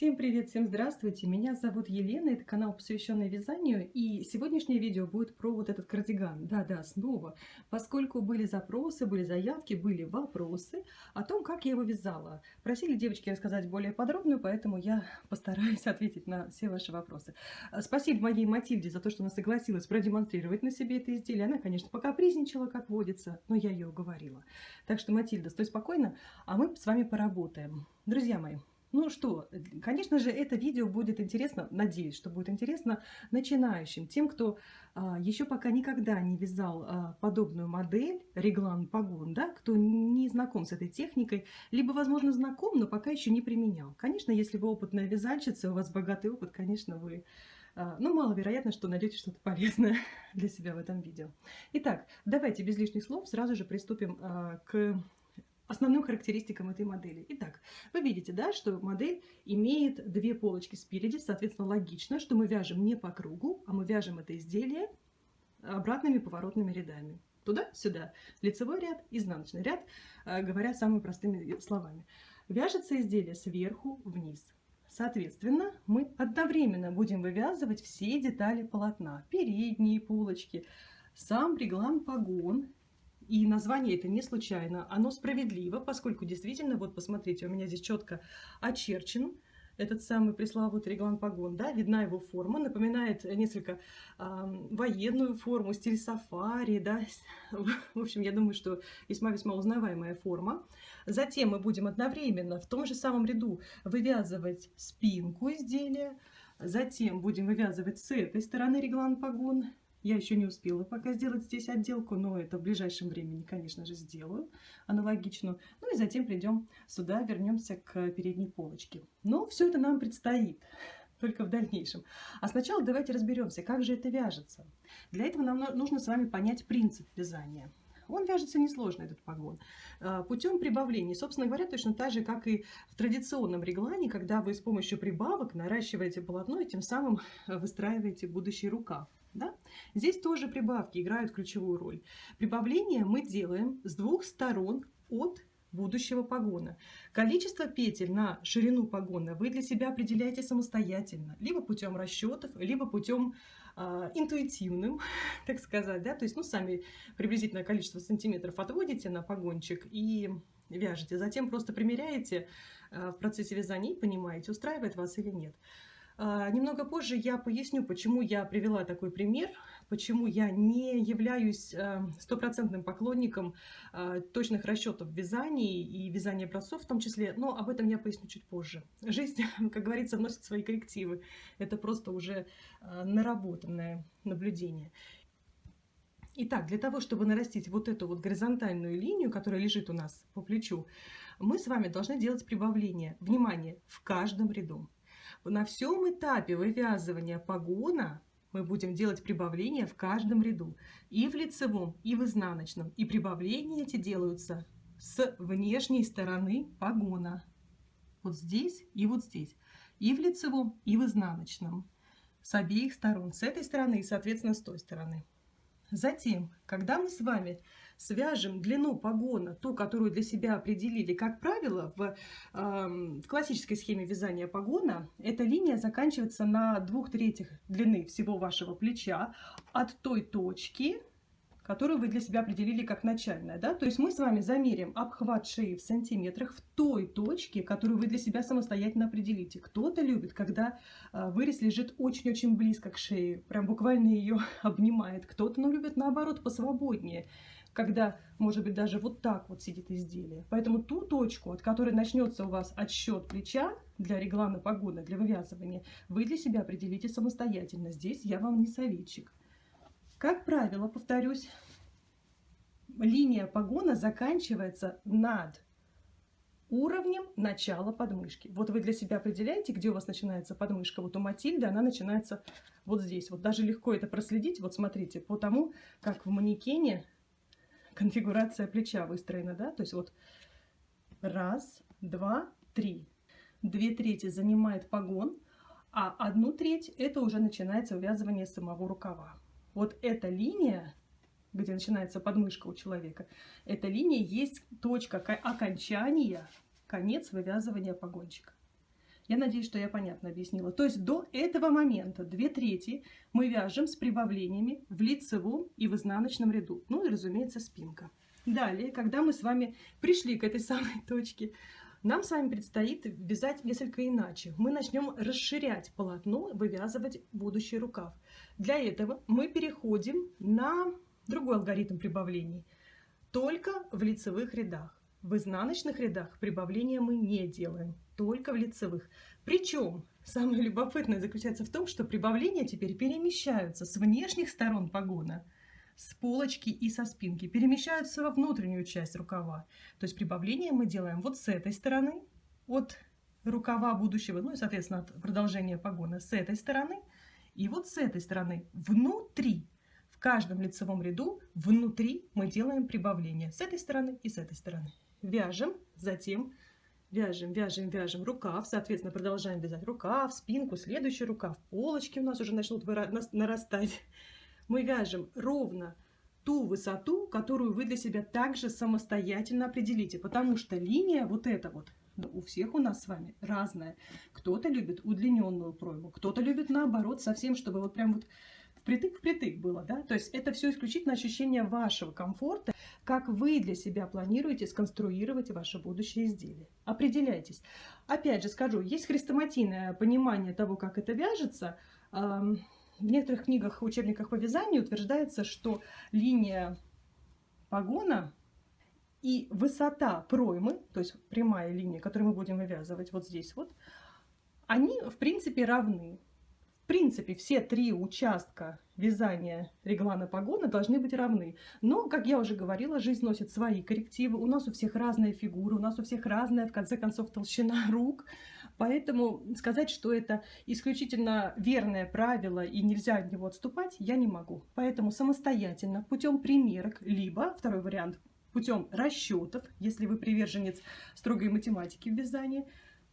Всем привет, всем здравствуйте! Меня зовут Елена, это канал, посвященный вязанию, и сегодняшнее видео будет про вот этот кардиган. Да-да, снова, поскольку были запросы, были заявки, были вопросы о том, как я его вязала. Просили девочки рассказать более подробно, поэтому я постараюсь ответить на все ваши вопросы. Спасибо моей Матильде за то, что она согласилась продемонстрировать на себе это изделие. Она, конечно, пока призничала, как водится, но я ее уговорила. Так что, Матильда, стой спокойно, а мы с вами поработаем. Друзья мои, ну что, конечно же, это видео будет интересно, надеюсь, что будет интересно начинающим, тем, кто а, еще пока никогда не вязал а, подобную модель, реглан погон, да, кто не знаком с этой техникой, либо, возможно, знаком, но пока еще не применял. Конечно, если вы опытная вязальщица, у вас богатый опыт, конечно, вы, а, ну, маловероятно, что найдете что-то полезное для себя в этом видео. Итак, давайте без лишних слов сразу же приступим а, к основным характеристикам этой модели. Итак, вы видите, да, что модель имеет две полочки спереди, соответственно, логично, что мы вяжем не по кругу, а мы вяжем это изделие обратными поворотными рядами. Туда-сюда. Лицевой ряд, изнаночный ряд, э, говоря самыми простыми словами. Вяжется изделие сверху вниз. Соответственно, мы одновременно будем вывязывать все детали полотна. Передние полочки, сам реглан погон и название это не случайно, оно справедливо, поскольку действительно, вот посмотрите, у меня здесь четко очерчен этот самый пресловутый реглан погон, да, видна его форма, напоминает несколько э, военную форму, стиль сафари, да, в общем, я думаю, что весьма-весьма узнаваемая форма. Затем мы будем одновременно в том же самом ряду вывязывать спинку изделия, затем будем вывязывать с этой стороны реглан погон, я еще не успела пока сделать здесь отделку, но это в ближайшем времени, конечно же, сделаю аналогичную. Ну и затем придем сюда, вернемся к передней полочке. Но все это нам предстоит только в дальнейшем. А сначала давайте разберемся, как же это вяжется. Для этого нам нужно с вами понять принцип вязания. Он вяжется несложно, этот погон, а, путем прибавления. Собственно говоря, точно так же, как и в традиционном реглане, когда вы с помощью прибавок наращиваете полотно и тем самым выстраиваете будущий рукав. Да? Здесь тоже прибавки играют ключевую роль. Прибавление мы делаем с двух сторон от будущего погона. Количество петель на ширину погона вы для себя определяете самостоятельно, либо путем расчетов, либо путем э, интуитивным, так сказать, да, то есть, ну, сами приблизительное количество сантиметров отводите на погончик и вяжете, затем просто примеряете э, в процессе вязания и понимаете, устраивает вас или нет. А, немного позже я поясню, почему я привела такой пример, почему я не являюсь э, стопроцентным поклонником э, точных расчетов в и вязания образцов в том числе, но об этом я поясню чуть позже. Жизнь, как говорится, вносит свои коррективы. Это просто уже э, наработанное наблюдение. Итак, для того, чтобы нарастить вот эту вот горизонтальную линию, которая лежит у нас по плечу, мы с вами должны делать прибавление. Внимание, в каждом ряду. На всем этапе вывязывания погона мы будем делать прибавления в каждом ряду. И в лицевом, и в изнаночном. И прибавления эти делаются с внешней стороны погона. Вот здесь и вот здесь. И в лицевом, и в изнаночном. С обеих сторон. С этой стороны и, соответственно, с той стороны. Затем, когда мы с вами свяжем длину погона, ту, которую для себя определили, как правило, в, э, в классической схеме вязания погона, эта линия заканчивается на двух третьих длины всего вашего плеча от той точки, которую вы для себя определили как начальная. Да? То есть мы с вами замерим обхват шеи в сантиметрах в той точке, которую вы для себя самостоятельно определите. Кто-то любит, когда э, вырез лежит очень-очень близко к шее, прям буквально ее обнимает. Кто-то ну, любит наоборот посвободнее когда, может быть, даже вот так вот сидит изделие. Поэтому ту точку, от которой начнется у вас отсчет плеча для реглана погоны, для вывязывания, вы для себя определите самостоятельно. Здесь я вам не советчик. Как правило, повторюсь, линия погона заканчивается над уровнем начала подмышки. Вот вы для себя определяете, где у вас начинается подмышка. Вот у Матильды она начинается вот здесь. Вот даже легко это проследить. Вот смотрите, по тому, как в манекене конфигурация плеча выстроена, да, то есть вот раз, два, три. Две трети занимает погон, а одну треть это уже начинается увязывание самого рукава. Вот эта линия, где начинается подмышка у человека, эта линия есть точка окончания, конец вывязывания погончика. Я надеюсь, что я понятно объяснила. То есть до этого момента две трети мы вяжем с прибавлениями в лицевом и в изнаночном ряду. Ну и, разумеется, спинка. Далее, когда мы с вами пришли к этой самой точке, нам с вами предстоит вязать несколько иначе. Мы начнем расширять полотно, вывязывать будущий рукав. Для этого мы переходим на другой алгоритм прибавлений. Только в лицевых рядах. В изнаночных рядах прибавления мы не делаем, только в лицевых. Причем самое любопытное заключается в том, что прибавления теперь перемещаются с внешних сторон погона, с полочки и со спинки, перемещаются во внутреннюю часть рукава. То есть прибавления мы делаем вот с этой стороны, от рукава будущего, ну и, соответственно, от продолжения погона с этой стороны, и вот с этой стороны внутри в каждом лицевом ряду внутри мы делаем прибавление с этой стороны и с этой стороны вяжем, затем вяжем, вяжем, вяжем рукав, соответственно, продолжаем вязать рукав, спинку, следующий рукав, полочки у нас уже начнут нарастать. Мы вяжем ровно ту высоту, которую вы для себя также самостоятельно определите, потому что линия вот эта вот, у всех у нас с вами разная. Кто-то любит удлиненную пройму, кто-то любит наоборот совсем, чтобы вот прям вот впритык-впритык было, да, то есть это все исключительно ощущение вашего комфорта, как вы для себя планируете сконструировать ваше будущее изделие. Определяйтесь. Опять же скажу, есть хрестоматийное понимание того, как это вяжется. В некоторых книгах, учебниках по вязанию утверждается, что линия погона и высота проймы, то есть прямая линия, которую мы будем вывязывать вот здесь вот, они в принципе равны принципе, все три участка вязания реглана погона должны быть равны. Но, как я уже говорила, жизнь носит свои коррективы. У нас у всех разная фигура, у нас у всех разная, в конце концов, толщина рук. Поэтому сказать, что это исключительно верное правило и нельзя от него отступать, я не могу. Поэтому самостоятельно, путем примерок, либо, второй вариант, путем расчетов, если вы приверженец строгой математики в вязании,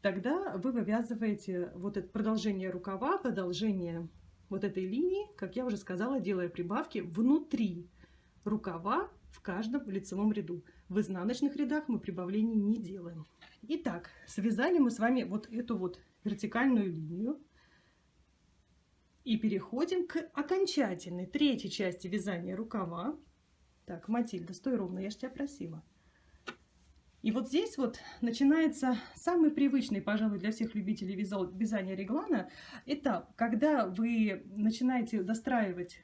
тогда вы вывязываете вот это продолжение рукава, продолжение вот этой линии, как я уже сказала, делая прибавки внутри рукава в каждом лицевом ряду. В изнаночных рядах мы прибавлений не делаем. Итак, связали мы с вами вот эту вот вертикальную линию. И переходим к окончательной третьей части вязания рукава. Так, Матильда, стой ровно, я же тебя просила. И вот здесь вот начинается самый привычный, пожалуй, для всех любителей вязания реглана этап, когда вы начинаете достраивать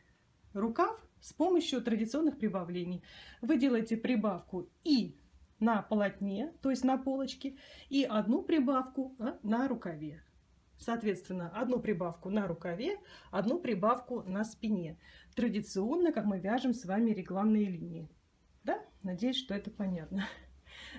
рукав с помощью традиционных прибавлений. Вы делаете прибавку и на полотне, то есть на полочке, и одну прибавку а, на рукаве. Соответственно, одну прибавку на рукаве, одну прибавку на спине. Традиционно, как мы вяжем с вами регланные линии. Да? Надеюсь, что это понятно.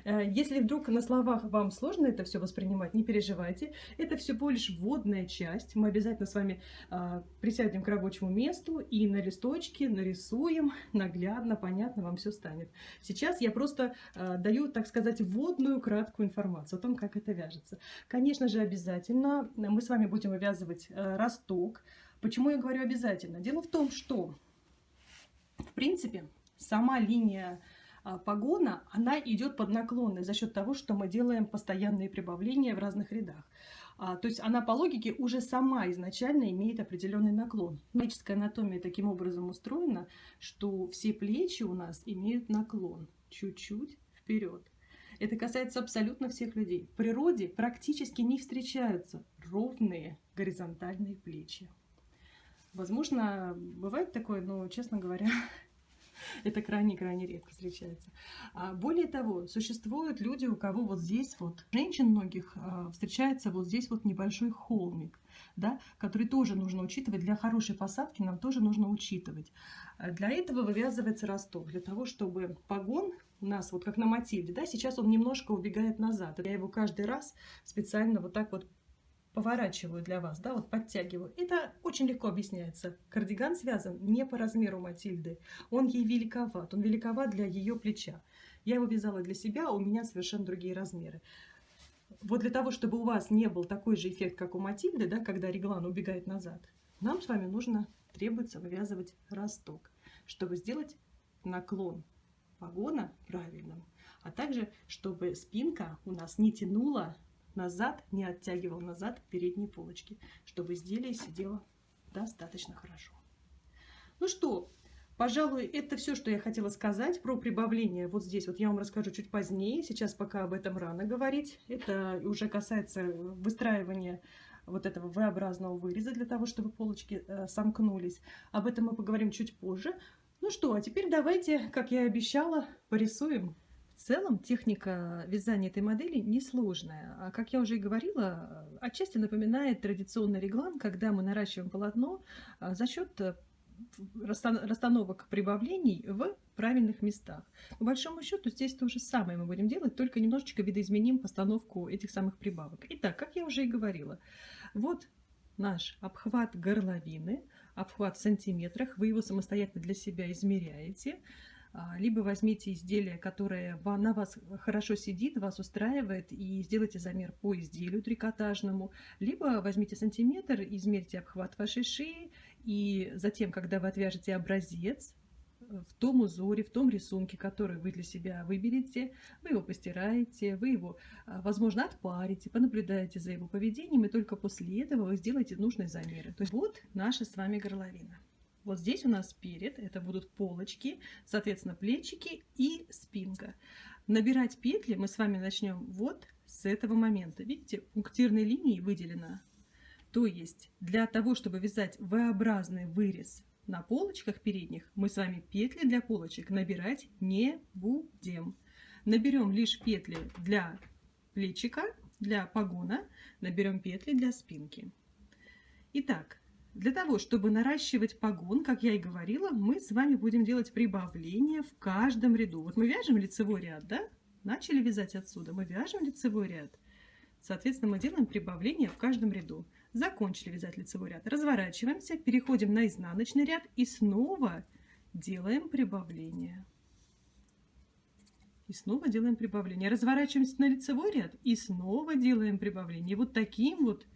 Э, если вдруг на словах вам сложно это все воспринимать, не переживайте. Это всего лишь вводная часть. Мы обязательно с вами а, присядем к рабочему месту и на листочке нарисуем наглядно, понятно, вам все станет. Сейчас я просто а, даю, так сказать, вводную краткую информацию о том, как это вяжется. Конечно же, обязательно мы с вами будем вывязывать а, росток. Почему я говорю обязательно? Дело в том, что, в принципе, сама линия погона, она идет под наклонной за счет того, что мы делаем постоянные прибавления в разных рядах. А, то есть она по логике уже сама изначально имеет определенный наклон. Человеческая анатомия таким образом устроена, что все плечи у нас имеют наклон чуть-чуть вперед. Это касается абсолютно всех людей. В природе практически не встречаются ровные горизонтальные плечи. Возможно, бывает такое, но, честно говоря, Это крайне-крайне редко встречается. А более того, существуют люди, у кого вот здесь вот, женщин многих а, встречается вот здесь вот небольшой холмик, да, который тоже нужно учитывать. Для хорошей посадки нам тоже нужно учитывать. А для этого вывязывается росток, для того, чтобы погон у нас, вот как на Матильде, да, сейчас он немножко убегает назад. Я его каждый раз специально вот так вот поворачиваю для вас, да, вот подтягиваю. Это очень легко объясняется. Кардиган связан не по размеру Матильды. Он ей великоват, он великоват для ее плеча. Я его вязала для себя, а у меня совершенно другие размеры. Вот для того, чтобы у вас не был такой же эффект, как у Матильды, да, когда реглан убегает назад, нам с вами нужно, требуется вывязывать росток, чтобы сделать наклон погона правильным, а также, чтобы спинка у нас не тянула назад, не оттягивал назад передние полочки, чтобы изделие сидело достаточно хорошо. Ну что, пожалуй, это все, что я хотела сказать про прибавление. Вот здесь вот я вам расскажу чуть позднее, сейчас пока об этом рано говорить. Это уже касается выстраивания вот этого V-образного выреза для того, чтобы полочки э, сомкнулись. Об этом мы поговорим чуть позже. Ну что, а теперь давайте, как я и обещала, порисуем. В целом техника вязания этой модели несложная. А как я уже и говорила, отчасти напоминает традиционный реглан, когда мы наращиваем полотно а, за счет э, расстановок прибавлений в правильных местах. По большому счету здесь то же самое мы будем делать, только немножечко видоизменим постановку этих самых прибавок. Итак, как я уже и говорила, вот наш обхват горловины, обхват в сантиметрах, вы его самостоятельно для себя измеряете. А, либо возьмите изделие, которое на вас хорошо сидит, вас устраивает, и сделайте замер по изделию трикотажному. Либо возьмите сантиметр, измерьте обхват вашей шеи, и затем, когда вы отвяжете образец, в том узоре, в том рисунке, который вы для себя выберете, вы его постираете, вы его, а, возможно, отпарите, понаблюдаете за его поведением, и только после этого вы сделаете нужные замеры. То есть вот наша с вами горловина. Вот здесь у нас перед, это будут полочки, соответственно, плечики и спинка. Набирать петли мы с вами начнем вот с этого момента. Видите, пунктирной линией выделена. То есть для того, чтобы вязать V-образный вырез на полочках передних, мы с вами петли для полочек набирать не будем. Наберем лишь петли для плечика, для погона, наберем петли для спинки. Итак, для того, чтобы наращивать погон, как я и говорила, мы с вами будем делать прибавление в каждом ряду. Вот мы вяжем лицевой ряд, да? Начали вязать отсюда, мы вяжем лицевой ряд. Соответственно, мы делаем прибавление в каждом ряду. Закончили вязать лицевой ряд. Разворачиваемся, переходим на изнаночный ряд и снова делаем прибавление. И снова делаем прибавление. Разворачиваемся на лицевой ряд и снова делаем прибавление. Вот таким вот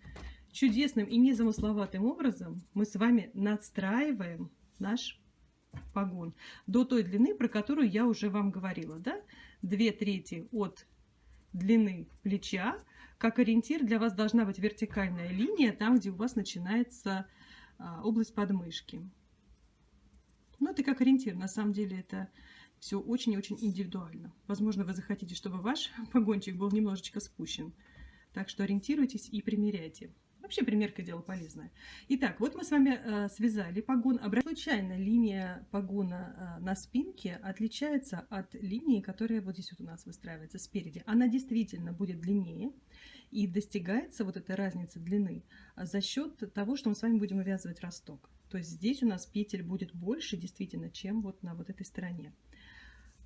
чудесным и незамысловатым образом мы с вами надстраиваем наш погон до той длины, про которую я уже вам говорила. Да? Две трети от длины плеча. Как ориентир для вас должна быть вертикальная линия, там, где у вас начинается а, область подмышки. Ну, это как ориентир. На самом деле это все очень-очень индивидуально. Возможно, вы захотите, чтобы ваш погончик был немножечко спущен. Так что ориентируйтесь и примеряйте. Вообще примерка дело полезное. Итак, вот мы с вами э, связали погон. Случайно линия погона э, на спинке отличается от линии, которая вот здесь вот у нас выстраивается спереди. Она действительно будет длиннее и достигается вот эта разница длины за счет того, что мы с вами будем вывязывать росток. То есть здесь у нас петель будет больше действительно, чем вот на вот этой стороне.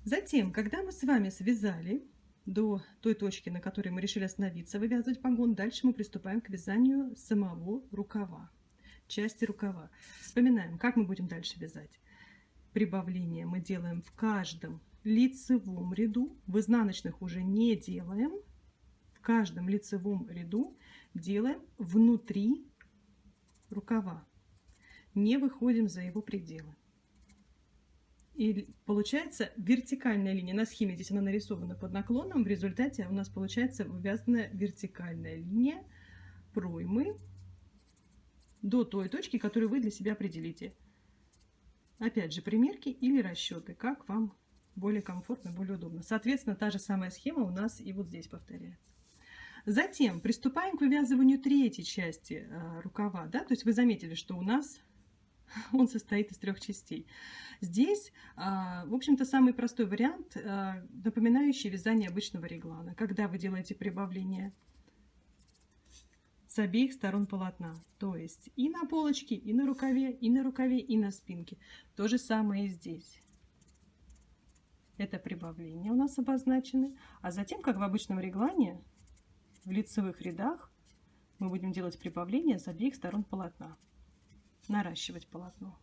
Затем, когда мы с вами связали до той точки, на которой мы решили остановиться, вывязывать погон. Дальше мы приступаем к вязанию самого рукава, части рукава. Вспоминаем, как мы будем дальше вязать. Прибавление мы делаем в каждом лицевом ряду, в изнаночных уже не делаем. В каждом лицевом ряду делаем внутри рукава, не выходим за его пределы. И получается вертикальная линия. На схеме здесь она нарисована под наклоном. В результате у нас получается вывязанная вертикальная линия проймы до той точки, которую вы для себя определите. Опять же, примерки или расчеты, как вам более комфортно, более удобно. Соответственно, та же самая схема у нас и вот здесь повторяется. Затем приступаем к вывязыванию третьей части э, рукава. Да? То есть вы заметили, что у нас он состоит из трех частей. Здесь, а, в общем-то, самый простой вариант, а, напоминающий вязание обычного реглана, когда вы делаете прибавление с обеих сторон полотна. То есть и на полочке, и на рукаве, и на рукаве, и на спинке. То же самое и здесь. Это прибавление у нас обозначены. А затем, как в обычном реглане, в лицевых рядах мы будем делать прибавление с обеих сторон полотна наращивать полотно.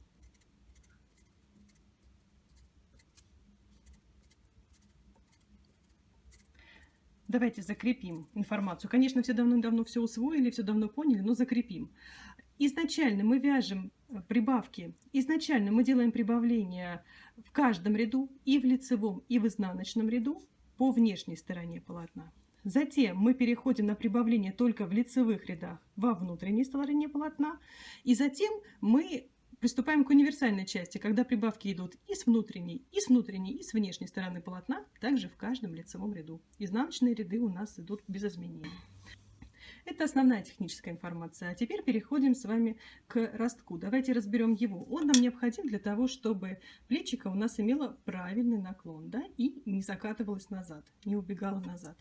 Давайте закрепим информацию. Конечно, все давно-давно все усвоили, все давно поняли, но закрепим. Изначально мы вяжем э, прибавки. Изначально мы делаем прибавления в каждом ряду, и в лицевом, и в изнаночном ряду по внешней стороне полотна. Затем мы переходим на прибавление только в лицевых рядах во внутренней стороне полотна. И затем мы приступаем к универсальной части, когда прибавки идут и с внутренней, и с внутренней, и с внешней стороны полотна, также в каждом лицевом ряду. Изнаночные ряды у нас идут без изменений. Это основная техническая информация. А теперь переходим с вами к ростку. Давайте разберем его. Он нам необходим для того, чтобы плечико у нас имело правильный наклон да, и не закатывалось назад, не убегало назад.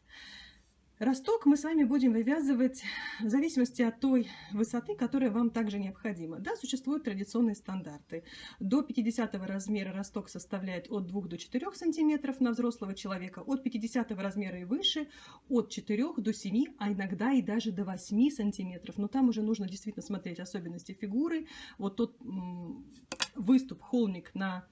Росток мы с вами будем вывязывать в зависимости от той высоты, которая вам также необходима. Да, существуют традиционные стандарты. До 50 размера росток составляет от 2 до 4 сантиметров на взрослого человека, от 50 размера и выше от 4 до 7, а иногда и даже до 8 сантиметров. Но там уже нужно действительно смотреть особенности фигуры. Вот тот выступ, холмик на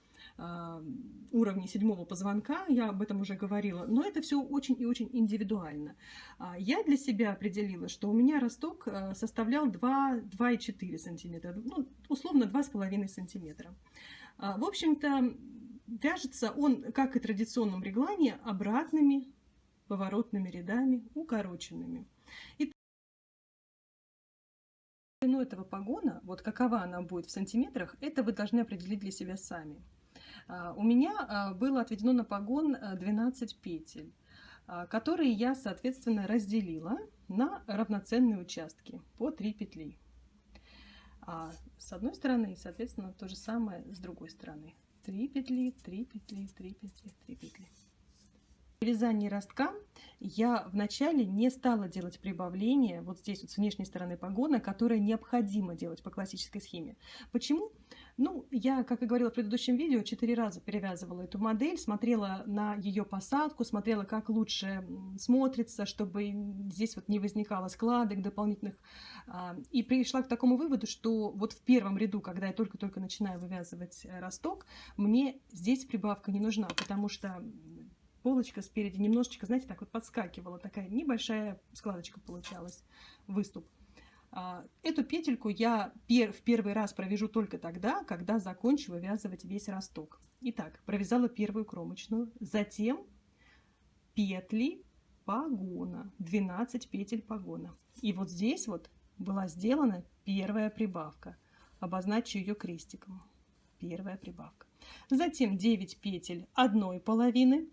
уровне седьмого позвонка, я об этом уже говорила, но это все очень и очень индивидуально. А, я для себя определила, что у меня росток а, составлял 2,4 сантиметра, ну, условно 2,5 сантиметра. В общем-то, вяжется он, как и в традиционном реглане, обратными поворотными рядами, укороченными. И длину этого погона, вот какова она будет в сантиметрах, это вы должны определить для себя сами. А, у меня а, было отведено на погон 12 э, петель, а, которые я, соответственно, разделила на равноценные участки по 3 петли. С одной стороны, соответственно, то же самое с другой стороны. 3 петли, 3 петли, 3 петли, 3 петли. При вязании ростка я вначале не стала делать прибавление вот здесь вот с внешней стороны погона, которое необходимо делать по классической схеме. Почему? Ну, я, как и говорила в предыдущем видео, четыре раза перевязывала эту модель, смотрела на ее посадку, смотрела, как лучше смотрится, чтобы здесь вот не возникало складок дополнительных. А, и пришла к такому выводу, что вот в первом ряду, когда я только-только начинаю вывязывать э, росток, мне здесь прибавка не нужна, потому что полочка спереди немножечко, знаете, так вот подскакивала, такая небольшая складочка получалась, выступ. А, эту петельку я в первый раз провяжу только тогда, когда закончу вывязывать весь росток. Итак, провязала первую кромочную, затем петли погона, 12 петель погона. И вот здесь вот была сделана первая прибавка. Обозначу ее крестиком. Первая прибавка. Затем 9 петель одной половины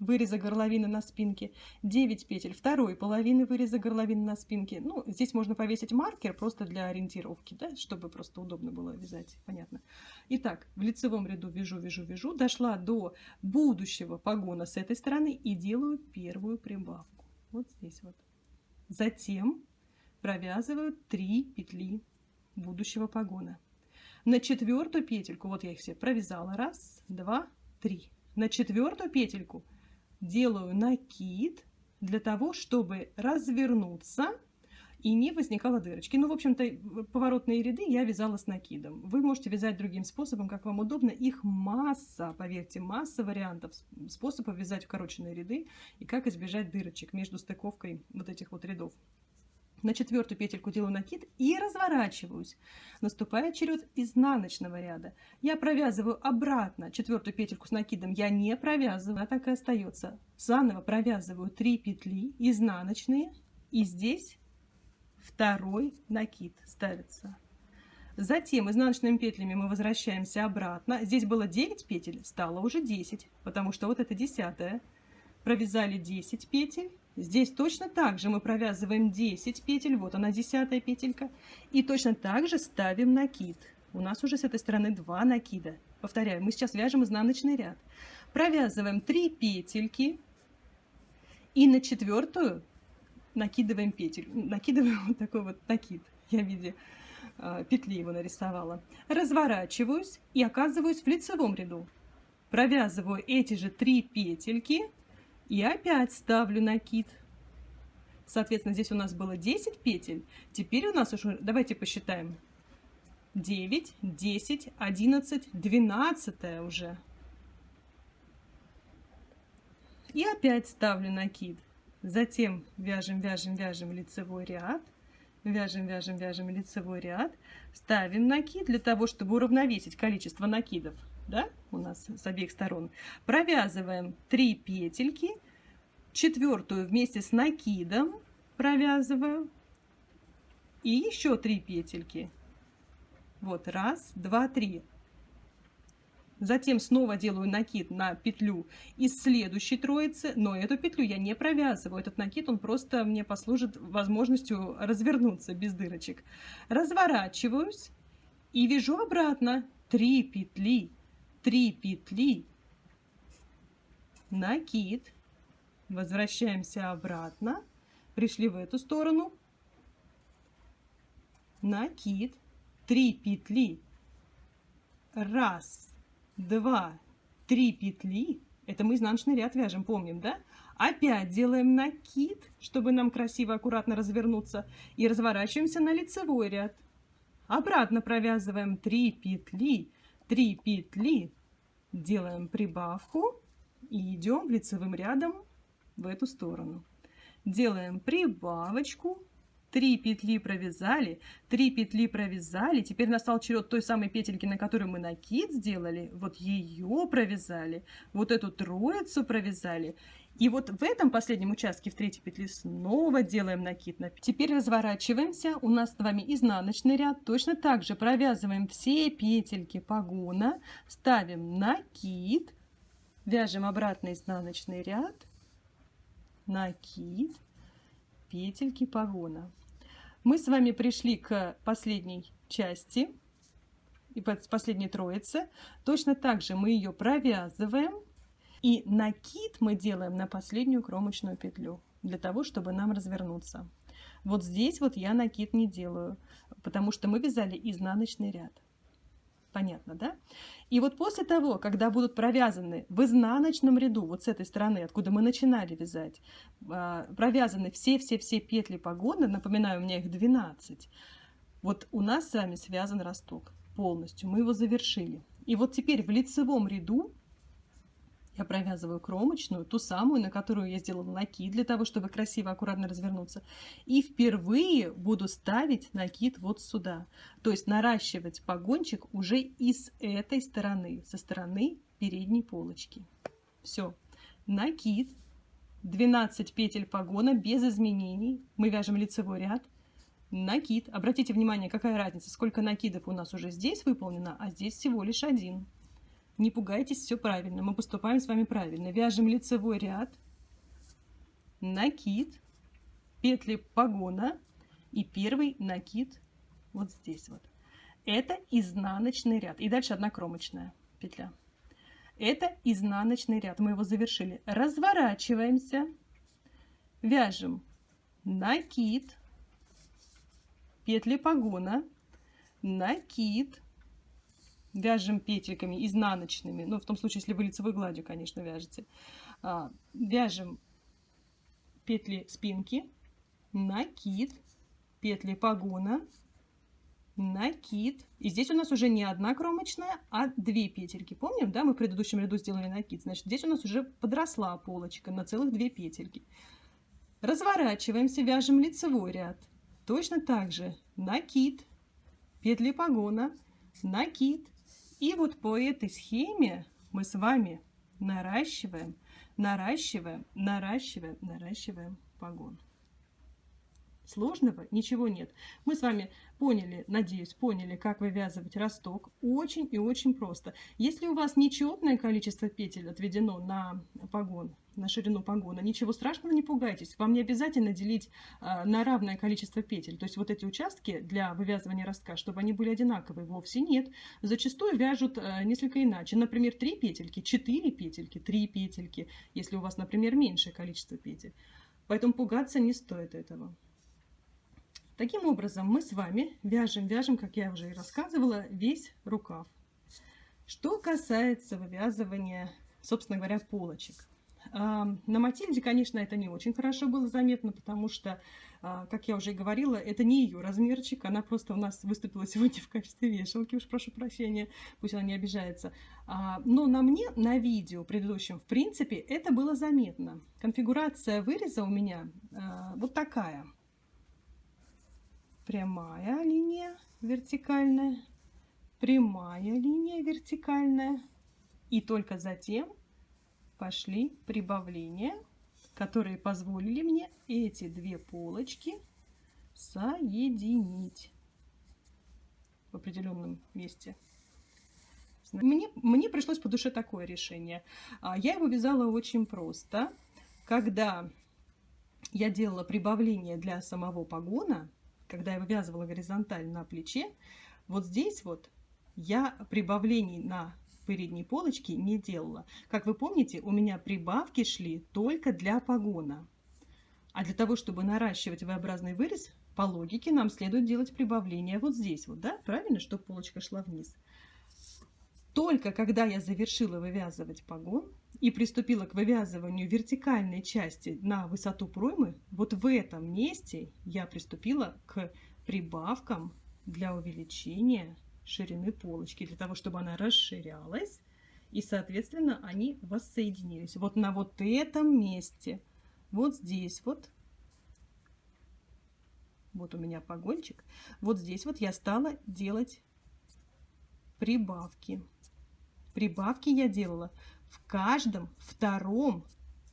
выреза горловины на спинке, 9 петель второй половины выреза горловины на спинке. Ну, здесь можно повесить маркер просто для ориентировки, да, чтобы просто удобно было вязать, понятно. Итак, в лицевом ряду вяжу, вяжу, вяжу, дошла до будущего погона с этой стороны и делаю первую прибавку. Вот здесь вот. Затем провязываю 3 петли будущего погона. На четвертую петельку, вот я их все провязала, раз, два, три. На четвертую петельку делаю накид для того, чтобы развернуться и не возникало дырочки. Ну, в общем-то, поворотные ряды я вязала с накидом. Вы можете вязать другим способом, как вам удобно. Их масса, поверьте, масса вариантов, способов вязать укороченные ряды и как избежать дырочек между стыковкой вот этих вот рядов. На четвертую петельку делаю накид и разворачиваюсь. Наступает черед изнаночного ряда. Я провязываю обратно четвертую петельку с накидом. Я не провязываю, она так и остается. Заново провязываю 3 петли изнаночные. И здесь второй накид ставится. Затем изнаночными петлями мы возвращаемся обратно. Здесь было 9 петель, стало уже 10, потому что вот это десятая. Провязали 10 петель Здесь точно так же мы провязываем 10 петель, вот она десятая петелька, и точно так же ставим накид. У нас уже с этой стороны два накида. Повторяю, мы сейчас вяжем изнаночный ряд. Провязываем 3 петельки и на четвертую накидываем петель. Накидываем вот такой вот накид. Я в виде э, петли его нарисовала. Разворачиваюсь и оказываюсь в лицевом ряду. Провязываю эти же 3 петельки и опять ставлю накид. Соответственно, здесь у нас было 10 петель. Теперь у нас уже, давайте посчитаем. 9, 10, 11, 12 уже. И опять ставлю накид. Затем вяжем, вяжем, вяжем лицевой ряд. Вяжем, вяжем, вяжем лицевой ряд. Ставим накид для того, чтобы уравновесить количество накидов да, у нас с обеих сторон, провязываем 3 петельки, четвертую вместе с накидом провязываю и еще три петельки. Вот раз, два, три. Затем снова делаю накид на петлю из следующей троицы, но эту петлю я не провязываю. Этот накид, он просто мне послужит возможностью развернуться без дырочек. Разворачиваюсь и вяжу обратно 3 петли, 3 петли, накид, возвращаемся обратно, пришли в эту сторону, накид, 3 петли, раз, два, три петли, это мы изнаночный ряд вяжем, помним, да? Опять делаем накид, чтобы нам красиво, аккуратно развернуться, и разворачиваемся на лицевой ряд. Обратно провязываем 3 петли, 3 петли, делаем прибавку и идем лицевым рядом в эту сторону. Делаем прибавочку, 3 петли провязали, 3 петли провязали. Теперь настал черед той самой петельки, на которую мы накид сделали. Вот ее провязали, вот эту троицу провязали. И вот в этом последнем участке, в третьей петле, снова делаем накид. Теперь разворачиваемся. У нас с вами изнаночный ряд. Точно так же провязываем все петельки погона, ставим накид, вяжем обратно изнаночный ряд, накид, петельки погона. Мы с вами пришли к последней части, и последней троице. Точно так же мы ее провязываем. И накид мы делаем на последнюю кромочную петлю, для того, чтобы нам развернуться. Вот здесь вот я накид не делаю, потому что мы вязали изнаночный ряд. Понятно, да? И вот после того, когда будут провязаны в изнаночном ряду, вот с этой стороны, откуда мы начинали вязать, а, провязаны все-все-все петли погоны, напоминаю, у меня их 12, вот у нас с вами связан росток полностью, мы его завершили. И вот теперь в лицевом ряду я провязываю кромочную, ту самую, на которую я сделала накид, для того, чтобы красиво, аккуратно развернуться. И впервые буду ставить накид вот сюда. То есть наращивать погончик уже из этой стороны, со стороны передней полочки. Все. Накид. 12 петель погона без изменений. Мы вяжем лицевой ряд. Накид. Обратите внимание, какая разница, сколько накидов у нас уже здесь выполнено, а здесь всего лишь один. Не пугайтесь, все правильно. Мы поступаем с вами правильно. Вяжем лицевой ряд, накид, петли погона и первый накид вот здесь вот. Это изнаночный ряд. И дальше одна кромочная петля. Это изнаночный ряд. Мы его завершили. Разворачиваемся. Вяжем накид, петли погона, накид, вяжем петельками изнаночными, ну, в том случае, если вы лицевой гладью, конечно, вяжете, а, вяжем петли спинки, накид, петли погона, накид. И здесь у нас уже не одна кромочная, а две петельки. Помним, да, мы в предыдущем ряду сделали накид. Значит, здесь у нас уже подросла полочка на целых две петельки. Разворачиваемся, вяжем лицевой ряд. Точно так же накид, петли погона, накид, и вот по этой схеме мы с вами наращиваем, наращиваем, наращиваем, наращиваем погон. Сложного ничего нет. Мы с вами поняли, надеюсь, поняли, как вывязывать росток. Очень и очень просто. Если у вас нечетное количество петель отведено на погон, на ширину погона. Ничего страшного, не пугайтесь. Вам не обязательно делить а, на равное количество петель. То есть вот эти участки для вывязывания ростка, чтобы они были одинаковые, вовсе нет. Зачастую вяжут а, несколько иначе. Например, 3 петельки, 4 петельки, 3 петельки, если у вас, например, меньшее количество петель. Поэтому пугаться не стоит этого. Таким образом, мы с вами вяжем, вяжем, как я уже и рассказывала, весь рукав. Что касается вывязывания, собственно говоря, полочек. На Матильде, конечно, это не очень хорошо было заметно, потому что, а, как я уже говорила, это не ее размерчик, она просто у нас выступила сегодня в качестве вешалки, уж прошу прощения, пусть она не обижается. А, но на мне, на видео предыдущем, в принципе, это было заметно. Конфигурация выреза у меня а, вот такая. Прямая линия вертикальная, прямая линия вертикальная, и только затем пошли прибавления которые позволили мне эти две полочки соединить в определенном месте. Мне, мне пришлось по душе такое решение. А, я его вязала очень просто. Когда я делала прибавление для самого погона, когда я вывязывала горизонтально на плече, вот здесь вот я прибавлений на передней полочке не делала. Как вы помните, у меня прибавки шли только для погона. А для того, чтобы наращивать V-образный вырез, по логике нам следует делать прибавление вот здесь вот, да? Правильно, чтобы полочка шла вниз. Только когда я завершила вывязывать погон и приступила к вывязыванию вертикальной части на высоту проймы, вот в этом месте я приступила к прибавкам для увеличения ширины полочки, для того, чтобы она расширялась, и, соответственно, они воссоединились. Вот на вот этом месте, вот здесь вот, вот у меня погончик, вот здесь вот я стала делать прибавки. Прибавки я делала в каждом втором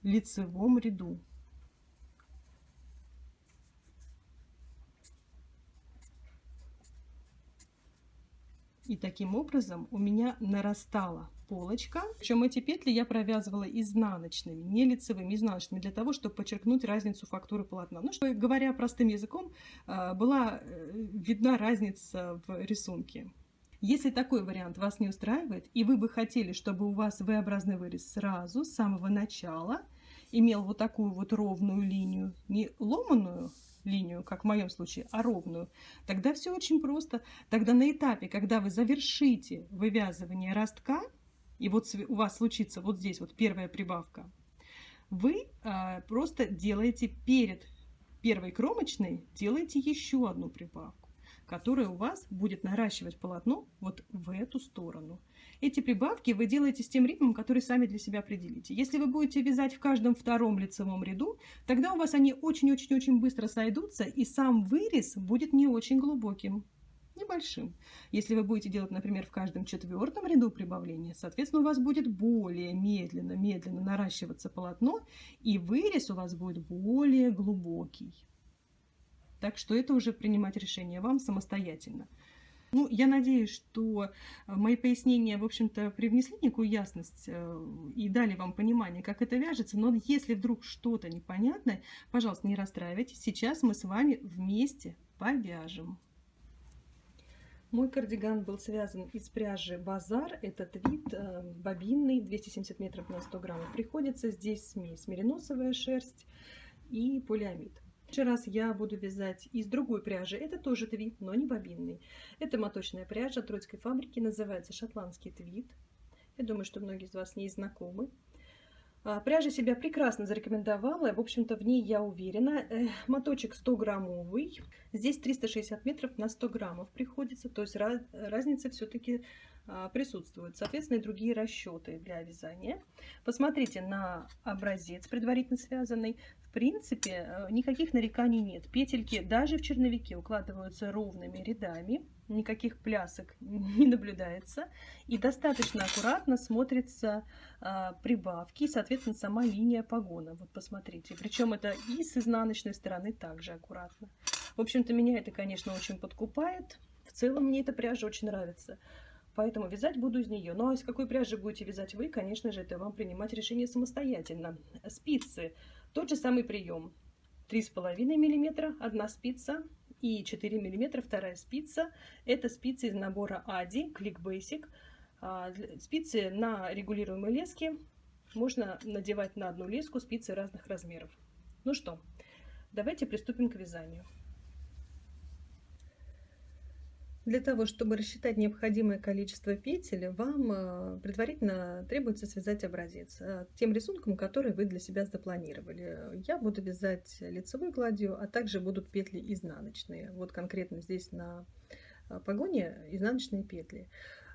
лицевом ряду. И таким образом у меня нарастала полочка. Причем эти петли я провязывала изнаночными, не лицевыми, изнаночными, для того, чтобы подчеркнуть разницу фактуры полотна. Ну, что, говоря простым языком, а, была э, видна разница в рисунке. Если такой вариант вас не устраивает, и вы бы хотели, чтобы у вас V-образный вырез сразу, с самого начала, имел вот такую вот ровную линию, не ломаную линию, как в моем случае, а ровную, тогда все очень просто. Тогда на этапе, когда вы завершите вывязывание ростка, и вот у вас случится вот здесь вот первая прибавка, вы а, просто делаете перед первой кромочной, делаете еще одну прибавку которая у вас будет наращивать полотно вот в эту сторону. Эти прибавки вы делаете с тем ритмом, который сами для себя определите. Если вы будете вязать в каждом втором лицевом ряду, тогда у вас они очень-очень-очень быстро сойдутся, и сам вырез будет не очень глубоким небольшим. Если вы будете делать, например, в каждом четвертом ряду прибавления, соответственно, у вас будет более медленно, медленно наращиваться полотно, и вырез у вас будет более глубокий. Так что это уже принимать решение вам самостоятельно. Ну, я надеюсь, что э, мои пояснения, в общем-то, привнесли некую ясность э, и дали вам понимание, как это вяжется. Но если вдруг что-то непонятное, пожалуйста, не расстраивайтесь. Сейчас мы с вами вместе повяжем. Мой кардиган был связан из пряжи Базар. Этот вид э, бобинный, 270 метров на 100 граммов. Приходится здесь смесь мериносовая шерсть и полиамид следующий раз я буду вязать из другой пряжи. Это тоже твит, но не бобинный. Это моточная пряжа Троицкой фабрики, называется шотландский твит. Я думаю, что многие из вас с ней знакомы. А, пряжа себя прекрасно зарекомендовала, в общем-то в ней я уверена. Моточек 100 граммовый, здесь 360 метров на 100 граммов приходится, то есть разница все-таки а, присутствуют. Соответственно, и другие расчеты для вязания. Посмотрите на образец предварительно связанный. Принципе, э, никаких нареканий нет. Петельки даже в черновике укладываются ровными рядами. Никаких плясок не наблюдается. И достаточно аккуратно смотрятся а, прибавки и, соответственно, сама линия погона. Вот посмотрите. Причем это и с изнаночной стороны также аккуратно. В общем-то, меня это, конечно, очень подкупает. В целом, мне эта пряжа очень нравится. Поэтому вязать буду из нее. Ну а из какой пряжи будете вязать вы, конечно же, это вам принимать решение самостоятельно. Спицы. Тот же самый прием. 3,5 мм одна спица и 4 мм вторая спица. Это спицы из набора Ади Click Basic. А, спицы на регулируемой леске. Можно надевать на одну леску спицы разных размеров. Ну что, давайте приступим к вязанию. Для того, чтобы рассчитать необходимое количество петель, вам э, предварительно требуется связать образец э, тем рисунком, который вы для себя запланировали. Я буду вязать лицевой гладью, а также будут петли изнаночные. Вот конкретно здесь на э, погоне изнаночные петли.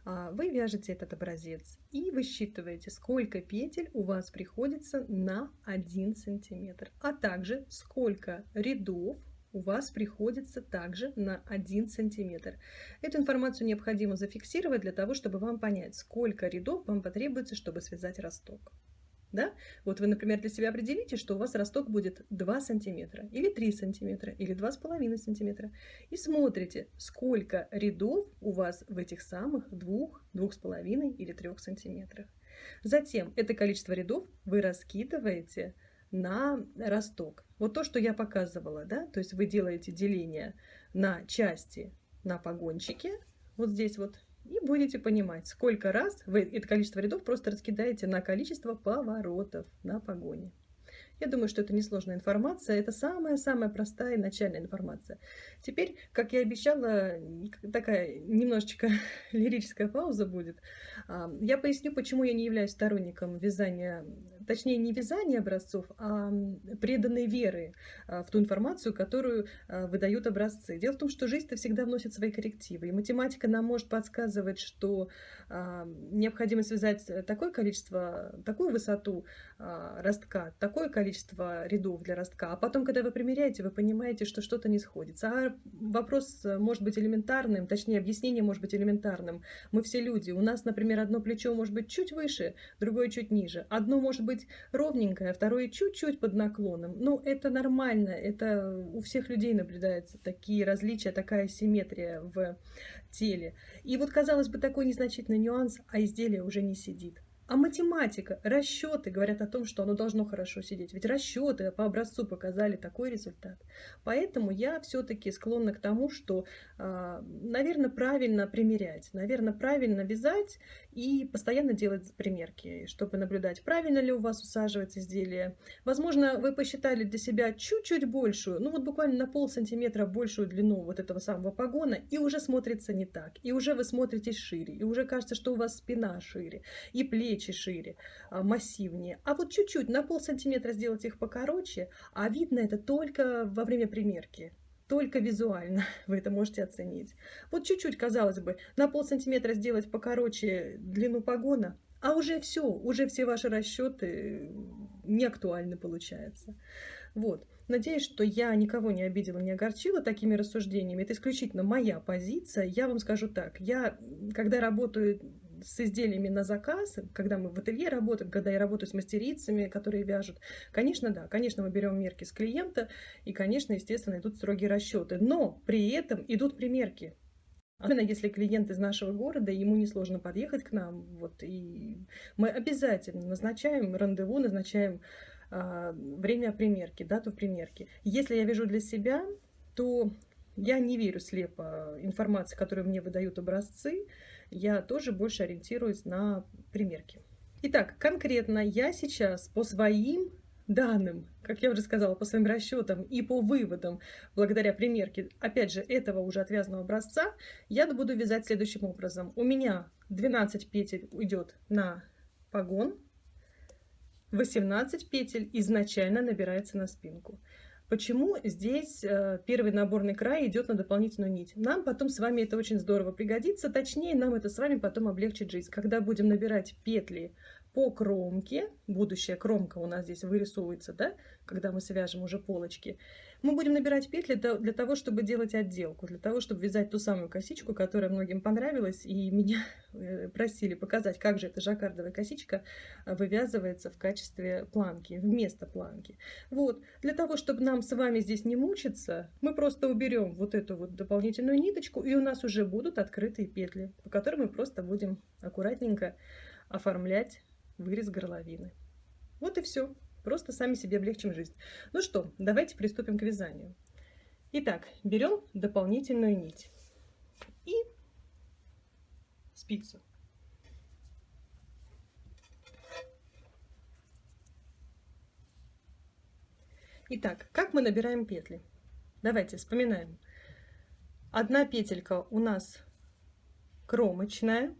А, вы вяжете этот образец и высчитываете, сколько петель у вас приходится на 1 сантиметр, а также сколько рядов у вас приходится также на 1 сантиметр. Эту информацию необходимо зафиксировать для того, чтобы вам понять, сколько рядов вам потребуется, чтобы связать росток. Да? Вот вы, например, для себя определите, что у вас росток будет 2 сантиметра, или 3 сантиметра, или 2,5 сантиметра. И смотрите, сколько рядов у вас в этих самых 2, 2,5 или 3 сантиметрах. Затем это количество рядов вы раскидываете на росток. Вот то, что я показывала, да, то есть вы делаете деление на части на погончике, вот здесь вот, и будете понимать, сколько раз вы это количество рядов просто раскидаете на количество поворотов на погоне. Я думаю, что это несложная информация, это самая-самая простая начальная информация. Теперь, как я обещала, такая немножечко лирическая пауза будет. А, я поясню, почему я не являюсь сторонником вязания точнее не вязание образцов, а преданной веры а, в ту информацию, которую а, выдают образцы. Дело в том, что жизнь-то всегда вносит свои коррективы, и математика нам может подсказывать, что а, необходимо связать такое количество, такую высоту ростка, такое количество рядов для ростка, а потом, когда вы примеряете, вы понимаете, что что-то не сходится. А вопрос может быть элементарным, точнее, объяснение может быть элементарным. Мы все люди. У нас, например, одно плечо может быть чуть выше, другое чуть ниже. Одно может быть быть ровненькое, а второе чуть-чуть под наклоном. Ну, это нормально, это у всех людей наблюдаются такие различия, такая симметрия в теле. И вот, казалось бы, такой незначительный нюанс, а изделие уже не сидит. А математика, расчеты говорят о том, что оно должно хорошо сидеть. Ведь расчеты по образцу показали такой результат. Поэтому я все-таки склонна к тому, что, а, наверное, правильно примерять, наверное, правильно вязать и постоянно делать примерки, чтобы наблюдать, правильно ли у вас усаживается изделие. Возможно, вы посчитали для себя чуть-чуть большую, ну вот буквально на пол сантиметра большую длину вот этого самого погона, и уже смотрится не так. И уже вы смотритесь шире, и уже кажется, что у вас спина шире, и плечи шире, а, массивнее. А вот чуть-чуть, на пол сантиметра сделать их покороче, а видно это только во время примерки. Только визуально вы это можете оценить. Вот чуть-чуть, казалось бы, на пол сантиметра сделать покороче длину погона, а уже все, уже все ваши расчеты не актуальны получается. Вот. Надеюсь, что я никого не обидела, не огорчила такими рассуждениями. Это исключительно моя позиция. Я вам скажу так. Я, когда работаю с изделиями на заказ, когда мы в ателье работаем, когда я работаю с мастерицами, которые вяжут, конечно, да, конечно, мы берем мерки с клиента, и, конечно, естественно, идут строгие расчеты, но при этом идут примерки. Особенно если клиент из нашего города, ему несложно подъехать к нам, вот, и мы обязательно назначаем рандеву, назначаем а, время примерки, дату примерки. Если я вяжу для себя, то я не верю слепо информации, которую мне выдают образцы, я тоже больше ориентируюсь на примерки. Итак, конкретно я сейчас по своим данным, как я уже сказала, по своим расчетам и по выводам, благодаря примерке, опять же, этого уже отвязанного образца, я буду вязать следующим образом. У меня 12 петель уйдет на погон, 18 петель изначально набирается на спинку. Почему здесь э, первый наборный край идет на дополнительную нить? Нам потом с вами это очень здорово пригодится, точнее нам это с вами потом облегчит жизнь. Когда будем набирать петли по кромке, будущая кромка у нас здесь вырисовывается, да, когда мы свяжем уже полочки, мы будем набирать петли для того, чтобы делать отделку, для того, чтобы вязать ту самую косичку, которая многим понравилась, и меня э, просили показать, как же эта жаккардовая косичка э, вывязывается в качестве планки, вместо планки. Вот, для того, чтобы нам с вами здесь не мучиться, мы просто уберем вот эту вот дополнительную ниточку, и у нас уже будут открытые петли, по которым мы просто будем аккуратненько оформлять вырез горловины. Вот и все. Просто сами себе облегчим жизнь. Ну что, давайте приступим к вязанию. Итак, берем дополнительную нить и спицу. Итак, как мы набираем петли? Давайте вспоминаем. Одна петелька у нас кромочная,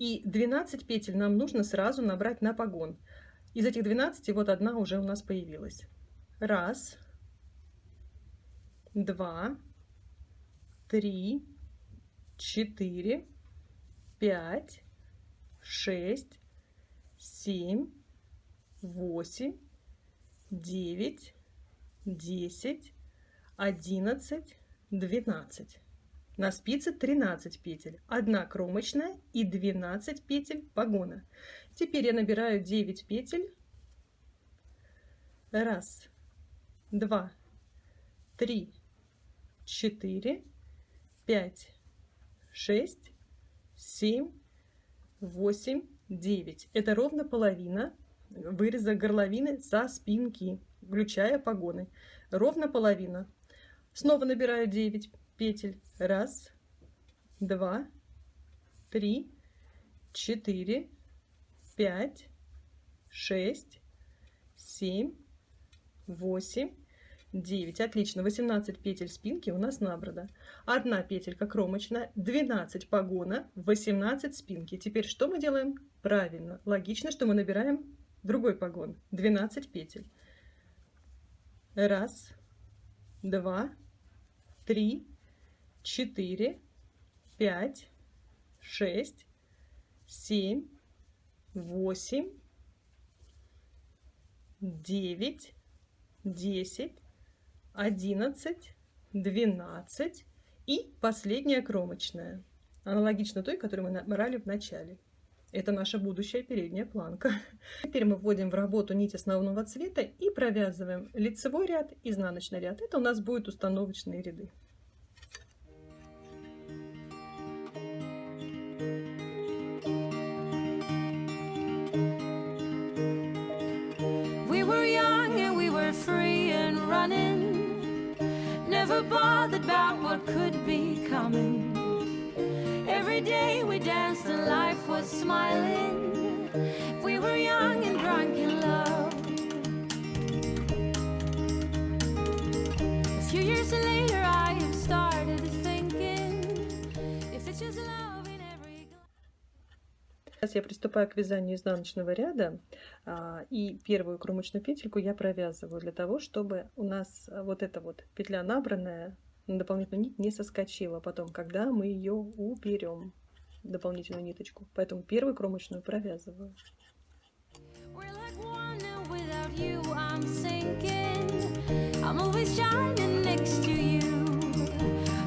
и 12 петель нам нужно сразу набрать на погон. Из этих 12 вот одна уже у нас появилась. Раз, два, три, четыре, пять, шесть, семь, восемь, девять, десять, одиннадцать, двенадцать. На спице 13 петель, одна кромочная и 12 петель погона. Теперь я набираю 9 петель. Раз, два, три, четыре, пять, шесть, семь, восемь, девять. Это ровно половина выреза горловины со спинки, включая погоны. Ровно половина. Снова набираю 9 петель. Раз, два, три, четыре, пять, шесть, семь, восемь, 9. Отлично. 18 петель спинки у нас набрано. Одна петелька кромочная, 12 погона, 18 спинки. Теперь что мы делаем? Правильно. Логично, что мы набираем другой погон. 12 петель. Раз, два, три, четыре, пять, шесть, семь, восемь, девять, десять, одиннадцать, двенадцать и последняя кромочная. Аналогично той, которую мы набрали в начале. Это наша будущая передняя планка. Теперь мы вводим в работу нить основного цвета и провязываем лицевой ряд, изнаночный ряд. Это у нас будут установочные ряды. Bothered about what could be coming. Every day we danced and life was smiling. We were Сейчас я приступаю к вязанию изнаночного ряда, и первую кромочную петельку я провязываю для того, чтобы у нас вот эта вот петля набранная на дополнительную нить не соскочила потом, когда мы ее уберем, дополнительную ниточку. Поэтому первую кромочную провязываю.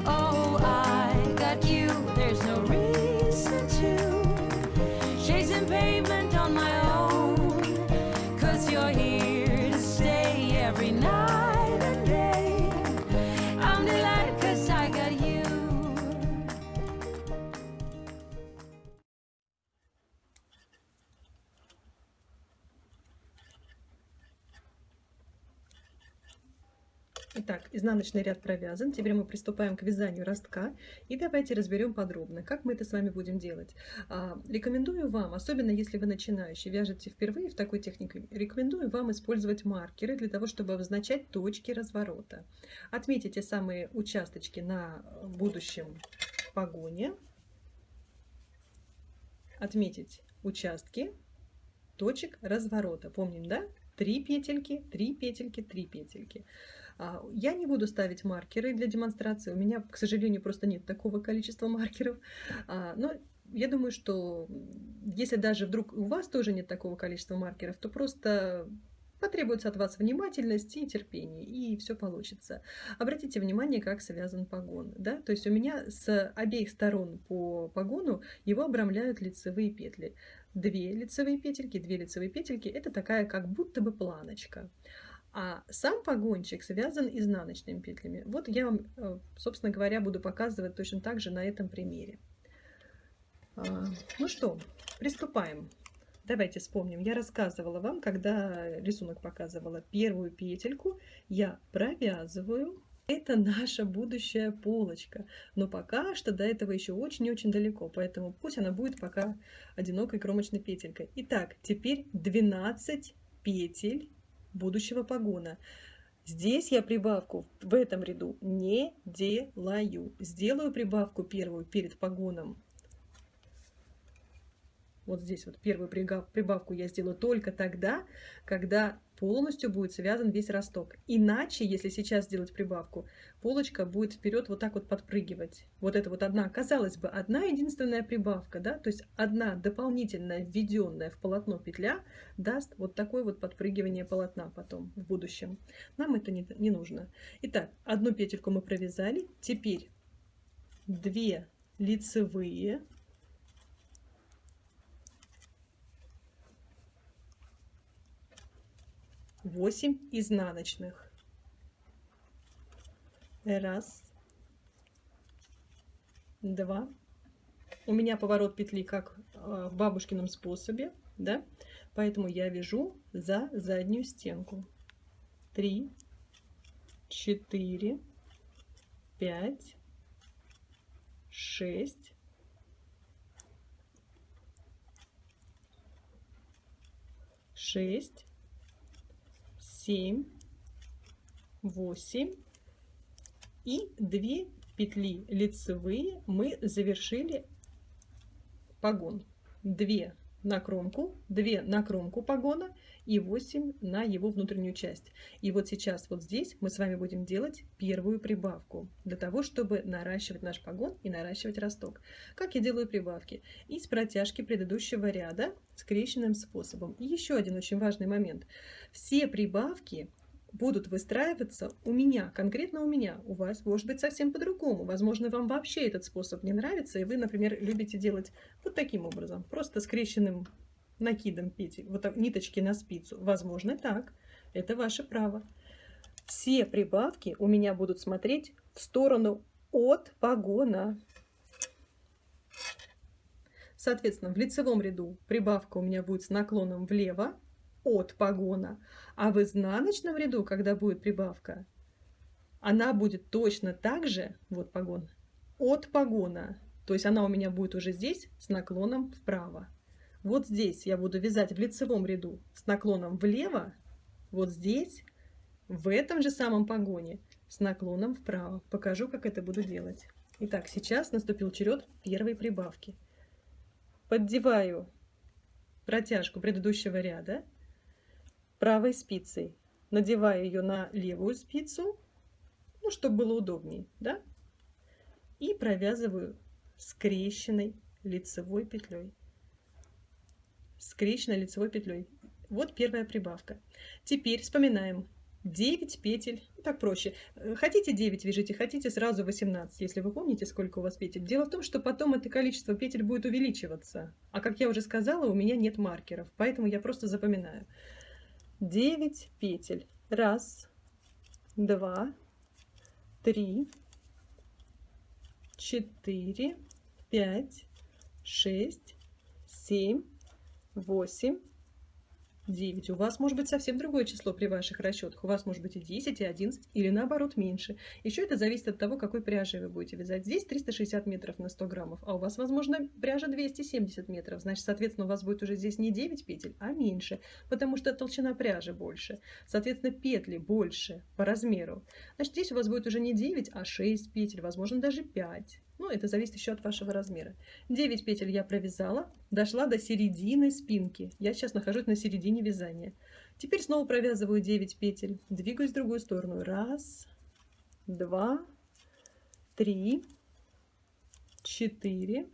Oh. There's no reason to pavement on my own. Cause you're here Итак, изнаночный ряд провязан. Теперь мы приступаем к вязанию ростка. И давайте разберем подробно, как мы это с вами будем делать. А, рекомендую вам, особенно если вы начинающий, вяжете впервые в такой технике, рекомендую вам использовать маркеры для того, чтобы обозначать точки разворота. Отметите самые участочки на будущем погоне. Отметить участки точек разворота. Помним, да? Три петельки, три петельки, три петельки. А, я не буду ставить маркеры для демонстрации. У меня, к сожалению, просто нет такого количества маркеров. А, но я думаю, что если даже вдруг у вас тоже нет такого количества маркеров, то просто потребуется от вас внимательность и терпение, и все получится. Обратите внимание, как связан погон. Да? То есть у меня с обеих сторон по погону его обрамляют лицевые петли. Две лицевые петельки, две лицевые петельки – это такая как будто бы планочка. А сам погончик связан изнаночными петлями. Вот я вам, э, собственно говоря, буду показывать точно так же на этом примере. А, ну что, приступаем. Давайте вспомним. Я рассказывала вам, когда рисунок показывала первую петельку, я провязываю. Это наша будущая полочка. Но пока что до этого еще очень-очень далеко, поэтому пусть она будет пока одинокой кромочной петелькой. Итак, теперь 12 петель будущего погона. Здесь я прибавку в этом ряду не делаю. Сделаю прибавку первую перед погоном вот здесь вот первую прибавку я сделаю только тогда, когда полностью будет связан весь росток. Иначе, если сейчас сделать прибавку, полочка будет вперед вот так вот подпрыгивать. Вот это вот одна, казалось бы, одна единственная прибавка, да, то есть одна дополнительная введенная в полотно петля даст вот такое вот подпрыгивание полотна потом в будущем. Нам это не, не нужно. Итак, одну петельку мы провязали, теперь две лицевые 8 изнаночных. Раз, два. У меня поворот петли как э, в бабушкином способе, да? Поэтому я вяжу за заднюю стенку. Три, четыре, пять, шесть, шесть, семь, восемь и две петли лицевые мы завершили погон. Две на кромку, 2 на кромку погона и 8 на его внутреннюю часть. И вот сейчас вот здесь мы с вами будем делать первую прибавку для того, чтобы наращивать наш погон и наращивать росток. Как я делаю прибавки? Из протяжки предыдущего ряда скрещенным способом. И еще один очень важный момент. Все прибавки будут выстраиваться у меня, конкретно у меня. У вас может быть совсем по-другому. Возможно, вам вообще этот способ не нравится, и вы, например, любите делать вот таким образом, просто скрещенным накидом петель, вот так, ниточки на спицу. Возможно, так. Это ваше право. Все прибавки у меня будут смотреть в сторону от погона. Соответственно, в лицевом ряду прибавка у меня будет с наклоном влево, от погона. А в изнаночном ряду, когда будет прибавка, она будет точно так же, вот погон, от погона. То есть она у меня будет уже здесь с наклоном вправо. Вот здесь я буду вязать в лицевом ряду с наклоном влево, вот здесь, в этом же самом погоне, с наклоном вправо. Покажу, как это буду делать. Итак, сейчас наступил черед первой прибавки. Поддеваю протяжку предыдущего ряда правой спицей. Надеваю ее на левую спицу, ну, чтобы было удобнее, да? И провязываю скрещенной лицевой петлей. Скрещенной лицевой петлей. Вот первая прибавка. Теперь вспоминаем. 9 петель, так проще. Хотите 9 вяжите, хотите сразу 18, если вы помните, сколько у вас петель. Дело в том, что потом это количество петель будет увеличиваться. А как я уже сказала, у меня нет маркеров, поэтому я просто запоминаю. 9 петель. Раз, два, три, четыре, пять, шесть, семь, восемь, 9. У вас может быть совсем другое число при ваших расчетах. У вас может быть и 10, и 11, или наоборот меньше. Еще это зависит от того, какой пряжей вы будете вязать. Здесь 360 метров на 100 граммов, а у вас, возможно, пряжа 270 метров. Значит, соответственно, у вас будет уже здесь не 9 петель, а меньше, потому что толщина пряжи больше. Соответственно, петли больше по размеру. Значит, здесь у вас будет уже не 9, а 6 петель, возможно, даже 5. Ну, это зависит еще от вашего размера. 9 петель я провязала, дошла до середины спинки. Я сейчас нахожусь на середине вязания. Теперь снова провязываю 9 петель. Двигаюсь в другую сторону. Раз, два, три, четыре,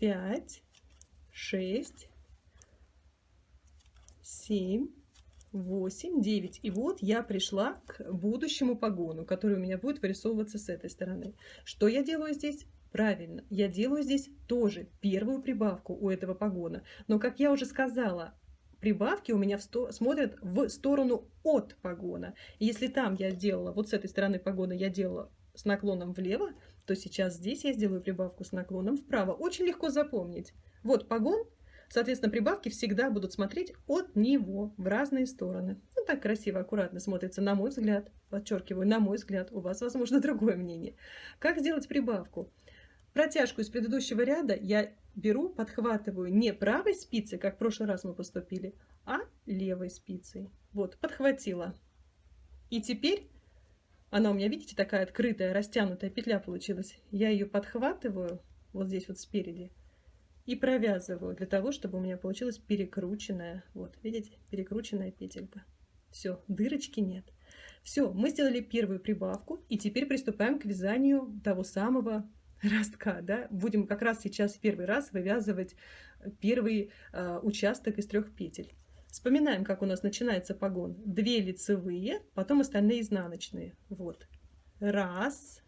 пять, шесть, семь, 8, 9. И вот я пришла к будущему погону, который у меня будет вырисовываться с этой стороны. Что я делаю здесь? Правильно, я делаю здесь тоже первую прибавку у этого погона. Но, как я уже сказала, прибавки у меня в сто... смотрят в сторону от погона. И если там я делала, вот с этой стороны погона я делала с наклоном влево, то сейчас здесь я сделаю прибавку с наклоном вправо. Очень легко запомнить. Вот погон, Соответственно, прибавки всегда будут смотреть от него в разные стороны. Ну, так красиво, аккуратно смотрится, на мой взгляд. Подчеркиваю, на мой взгляд. У вас, возможно, другое мнение. Как сделать прибавку? Протяжку из предыдущего ряда я беру, подхватываю не правой спицей, как в прошлый раз мы поступили, а левой спицей. Вот, подхватила. И теперь она у меня, видите, такая открытая, растянутая петля получилась. Я ее подхватываю вот здесь вот спереди и провязываю для того, чтобы у меня получилась перекрученная, вот, видите, перекрученная петелька. Все, дырочки нет. Все, мы сделали первую прибавку, и теперь приступаем к вязанию того самого ростка, да. Будем как раз сейчас первый раз вывязывать первый э, участок из трех петель. Вспоминаем, как у нас начинается погон. Две лицевые, потом остальные изнаночные. Вот. Раз,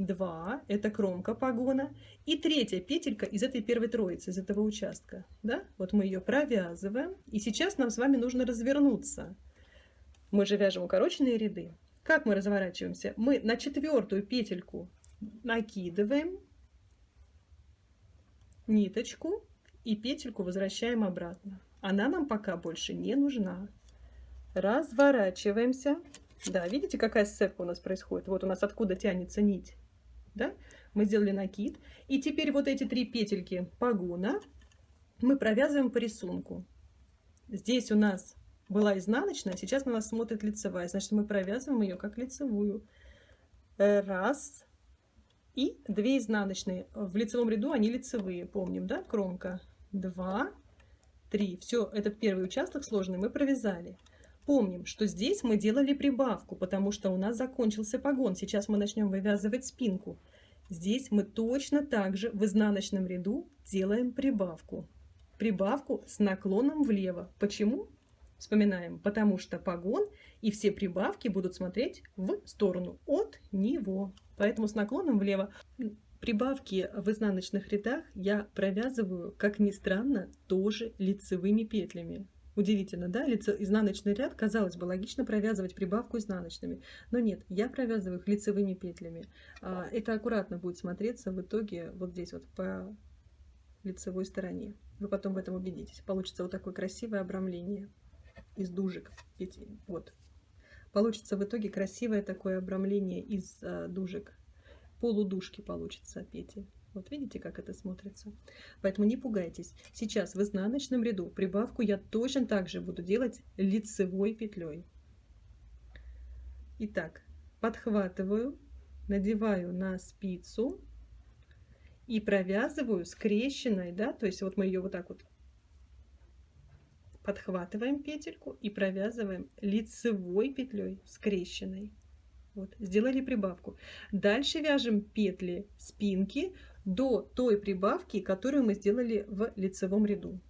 2, это кромка погона, и третья петелька из этой первой троицы, из этого участка. Да? Вот мы ее провязываем, и сейчас нам с вами нужно развернуться. Мы же вяжем укороченные ряды. Как мы разворачиваемся? Мы на четвертую петельку накидываем ниточку и петельку возвращаем обратно. Она нам пока больше не нужна. Разворачиваемся. Да, видите, какая сцепка у нас происходит? Вот у нас откуда тянется нить. Да? Мы сделали накид. И теперь вот эти три петельки погона мы провязываем по рисунку. Здесь у нас была изнаночная, сейчас на нас смотрит лицевая. Значит, мы провязываем ее как лицевую. Раз. И две изнаночные. В лицевом ряду они лицевые, помним, да, кромка. Два, три. Все, этот первый участок сложный мы провязали. Помним, что здесь мы делали прибавку, потому что у нас закончился погон. Сейчас мы начнем вывязывать спинку. Здесь мы точно так же в изнаночном ряду делаем прибавку. Прибавку с наклоном влево. Почему? Вспоминаем, потому что погон и все прибавки будут смотреть в сторону от него. Поэтому с наклоном влево. Прибавки в изнаночных рядах я провязываю, как ни странно, тоже лицевыми петлями. Удивительно, да? Лицо, изнаночный ряд, казалось бы, логично провязывать прибавку изнаночными. Но нет, я провязываю их лицевыми петлями. А, это аккуратно будет смотреться в итоге вот здесь вот по лицевой стороне. Вы потом в этом убедитесь. Получится вот такое красивое обрамление из дужек. Вот. Получится в итоге красивое такое обрамление из э, дужек. Полудушки получится пети. Вот видите, как это смотрится? Поэтому не пугайтесь. Сейчас в изнаночном ряду прибавку я точно так же буду делать лицевой петлей. Итак, подхватываю, надеваю на спицу и провязываю скрещенной, да, то есть вот мы ее вот так вот подхватываем петельку и провязываем лицевой петлей скрещенной. Вот, сделали прибавку. Дальше вяжем петли спинки до той прибавки, которую мы сделали в лицевом ряду.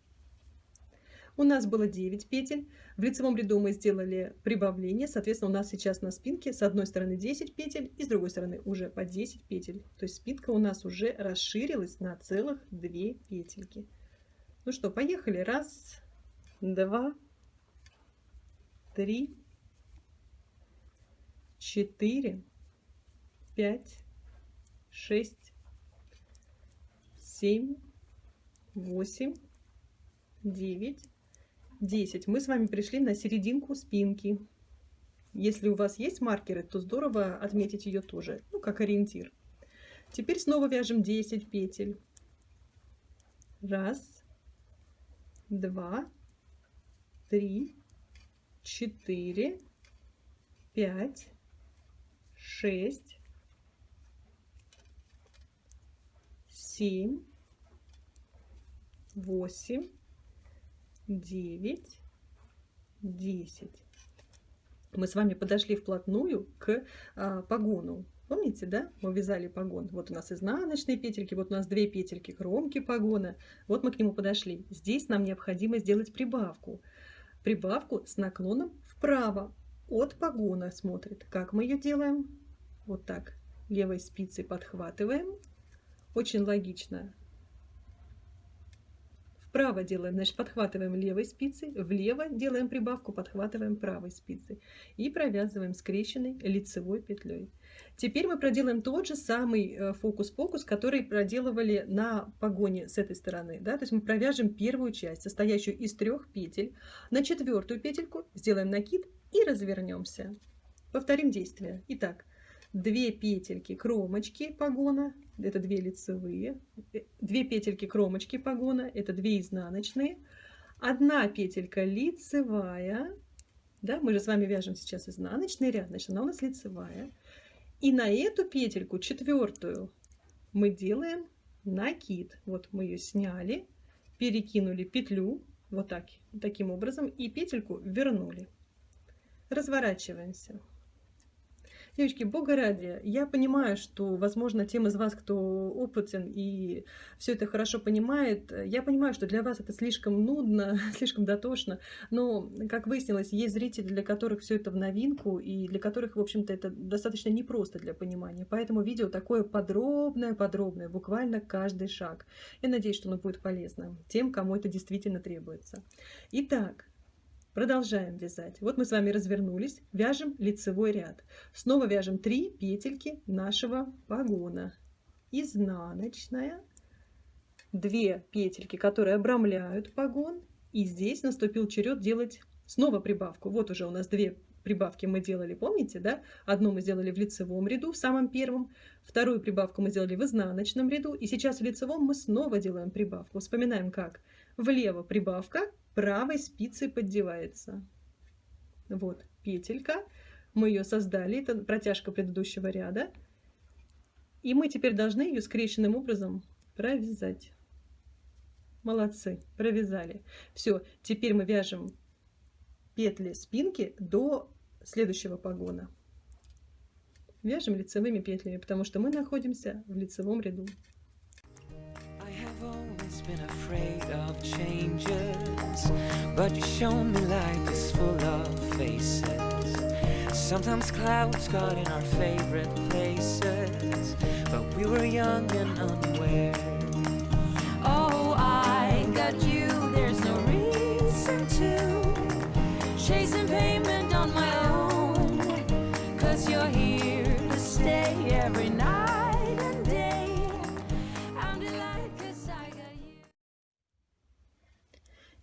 У нас было 9 петель. В лицевом ряду мы сделали прибавление. Соответственно, у нас сейчас на спинке с одной стороны 10 петель и с другой стороны уже по 10 петель. То есть спинка у нас уже расширилась на целых 2 петельки. Ну что, поехали. Раз, два, три, четыре, пять, шесть, семь, восемь, девять, десять. Мы с вами пришли на серединку спинки. Если у вас есть маркеры, то здорово отметить ее тоже, ну, как ориентир. Теперь снова вяжем 10 петель. Раз, два, три, четыре, пять, шесть, семь, восемь, девять, десять. Мы с вами подошли вплотную к а, погону. Помните, да? Мы вязали погон. Вот у нас изнаночные петельки, вот у нас две петельки кромки погона. Вот мы к нему подошли. Здесь нам необходимо сделать прибавку прибавку с наклоном вправо. От погона смотрит. Как мы ее делаем? Вот так. Левой спицей подхватываем. Очень логично. Вправо делаем, значит, подхватываем левой спицей, влево делаем прибавку, подхватываем правой спицей и провязываем скрещенной лицевой петлей. Теперь мы проделаем тот же самый э, фокус-покус, который проделывали на погоне с этой стороны. Да? То есть мы провяжем первую часть, состоящую из трех петель. На четвертую петельку сделаем накид и развернемся. Повторим действие. Итак, две петельки кромочки погона, это две лицевые, э, две петельки кромочки погона, это две изнаночные, одна петелька лицевая, да, мы же с вами вяжем сейчас изнаночный ряд, значит она у нас лицевая, и на эту петельку, четвертую, мы делаем накид. Вот мы ее сняли, перекинули петлю, вот так, таким образом, и петельку вернули. Разворачиваемся. Девочки, бога ради, я понимаю, что, возможно, тем из вас, кто опытен и все это хорошо понимает, я понимаю, что для вас это слишком нудно, слишком дотошно, но, как выяснилось, есть зрители, для которых все это в новинку и для которых, в общем-то, это достаточно непросто для понимания. Поэтому видео такое подробное-подробное, буквально каждый шаг. Я надеюсь, что оно будет полезно тем, кому это действительно требуется. Итак, Продолжаем вязать. Вот мы с вами развернулись, вяжем лицевой ряд. Снова вяжем 3 петельки нашего погона. Изнаночная, 2 петельки, которые обрамляют погон. И здесь наступил черед делать снова прибавку. Вот уже у нас две прибавки мы делали, помните, да? Одну мы сделали в лицевом ряду, в самом первом. Вторую прибавку мы сделали в изнаночном ряду. И сейчас в лицевом мы снова делаем прибавку. Вспоминаем как. Влево прибавка, правой спицей поддевается. Вот петелька. Мы ее создали, это протяжка предыдущего ряда. И мы теперь должны ее скрещенным образом провязать. Молодцы, провязали. Все, теперь мы вяжем петли спинки до следующего погона. Вяжем лицевыми петлями, потому что мы находимся в лицевом ряду. been afraid of changes But you show me life is full of faces. Sometimes clouds got in our favorite places But we were young and unaware. Oh, I got you,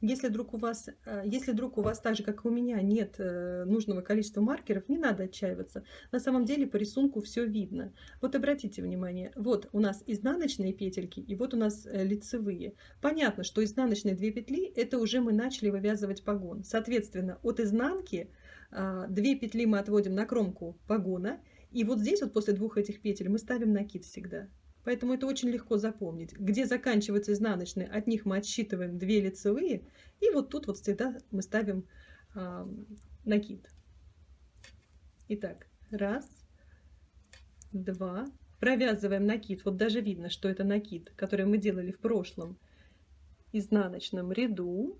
Если вдруг у вас, э, если вдруг у вас так же, как и у меня, нет э, нужного количества маркеров, не надо отчаиваться. На самом деле по рисунку все видно. Вот обратите внимание, вот у нас изнаночные петельки и вот у нас э, лицевые. Понятно, что изнаночные две петли, это уже мы начали вывязывать погон. Соответственно, от изнанки а, две петли мы отводим на кромку погона, и вот здесь вот после двух этих петель мы ставим накид всегда. Поэтому это очень легко запомнить. Где заканчиваются изнаночные, от них мы отсчитываем 2 лицевые. И вот тут вот всегда мы ставим э, накид. Итак, раз, два. Провязываем накид. Вот даже видно, что это накид, который мы делали в прошлом изнаночном ряду.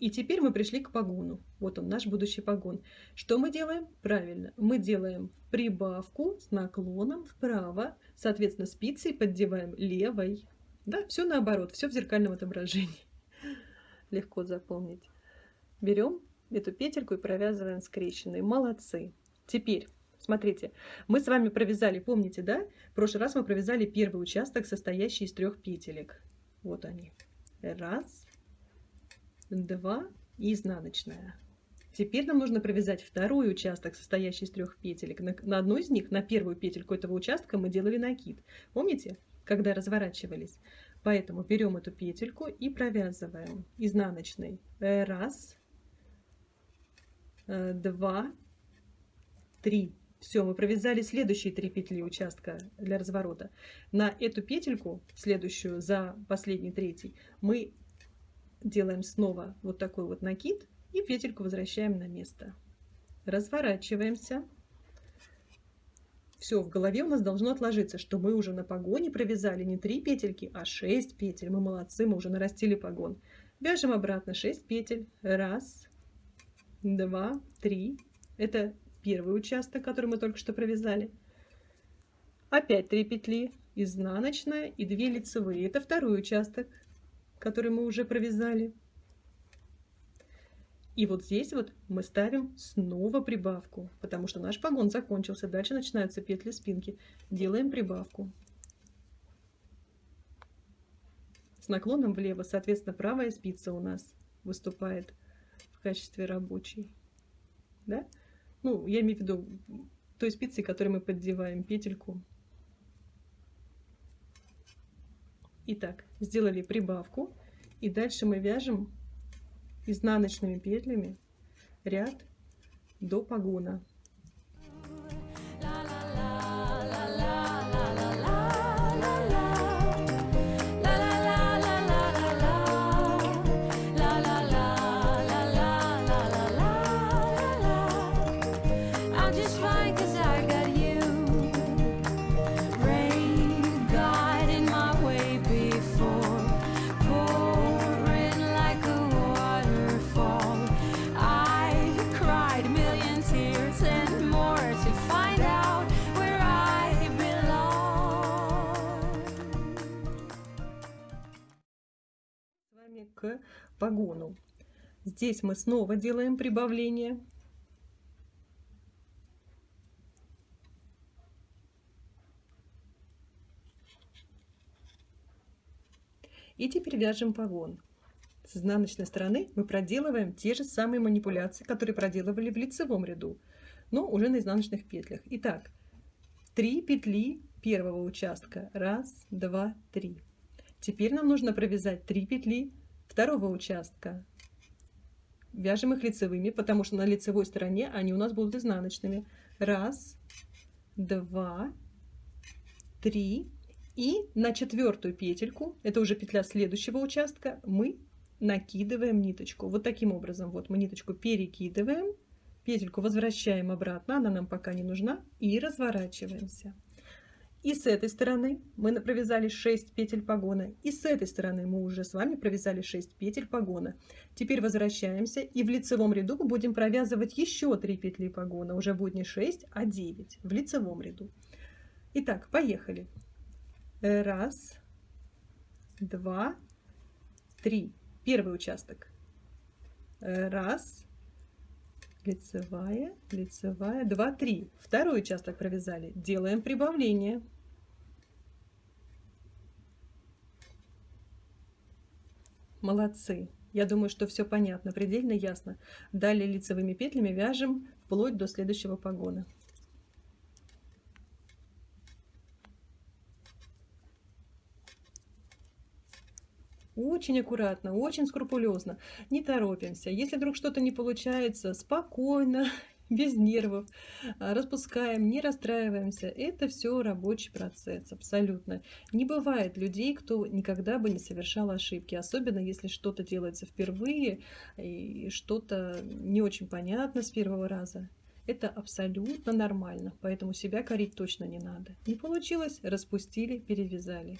И теперь мы пришли к погону. Вот он, наш будущий погон. Что мы делаем? Правильно, мы делаем прибавку с наклоном вправо, соответственно, спицей поддеваем левой. Да, все наоборот, все в зеркальном отображении. Легко запомнить. Берем эту петельку и провязываем скрещенные. Молодцы. Теперь, смотрите, мы с вами провязали, помните, да? В прошлый раз мы провязали первый участок, состоящий из трех петелек. Вот они. Раз, 2 и изнаночная. Теперь нам нужно провязать второй участок, состоящий из трех петелек. На, на одной из них, на первую петельку этого участка мы делали накид. Помните, когда разворачивались? Поэтому берем эту петельку и провязываем изнаночной. Раз, э, два, три. Все, мы провязали следующие три петли участка для разворота. На эту петельку, следующую за последний третий, мы делаем снова вот такой вот накид и петельку возвращаем на место. Разворачиваемся. Все, в голове у нас должно отложиться, что мы уже на погоне провязали не 3 петельки, а 6 петель. Мы молодцы, мы уже нарастили погон. Вяжем обратно 6 петель. Раз, два, три. Это первый участок, который мы только что провязали. Опять 3 петли, изнаночная и 2 лицевые. Это второй участок который мы уже провязали. И вот здесь вот мы ставим снова прибавку, потому что наш погон закончился. Дальше начинаются петли спинки. Делаем прибавку. С наклоном влево, соответственно, правая спица у нас выступает в качестве рабочей. Да? Ну, я имею в виду той спицей, которой мы поддеваем петельку Итак, сделали прибавку. И дальше мы вяжем изнаночными петлями ряд до погона. Погону. Здесь мы снова делаем прибавление. И теперь вяжем погон. С изнаночной стороны мы проделываем те же самые манипуляции, которые проделывали в лицевом ряду, но уже на изнаночных петлях. Итак, 3 петли первого участка. Раз, два, три. Теперь нам нужно провязать 3 петли второго участка. Вяжем их лицевыми, потому что на лицевой стороне они у нас будут изнаночными. Раз, два, три. И на четвертую петельку, это уже петля следующего участка, мы накидываем ниточку. Вот таким образом. Вот мы ниточку перекидываем, петельку возвращаем обратно, она нам пока не нужна, и разворачиваемся. И с этой стороны мы провязали 6 петель погона, и с этой стороны мы уже с вами провязали 6 петель погона. Теперь возвращаемся, и в лицевом ряду будем провязывать еще 3 петли погона. Уже будет не 6, а 9 в лицевом ряду. Итак, поехали. Раз, два, три. Первый участок. Раз, лицевая, лицевая, два, три. Второй участок провязали. Делаем прибавление. Молодцы. Я думаю, что все понятно, предельно ясно. Далее лицевыми петлями вяжем вплоть до следующего погона. Очень аккуратно, очень скрупулезно, не торопимся. Если вдруг что-то не получается, спокойно, без нервов, а, распускаем, не расстраиваемся. Это все рабочий процесс, абсолютно. Не бывает людей, кто никогда бы не совершал ошибки, особенно если что-то делается впервые и что-то не очень понятно с первого раза. Это абсолютно нормально, поэтому себя корить точно не надо. Не получилось, распустили, перевязали.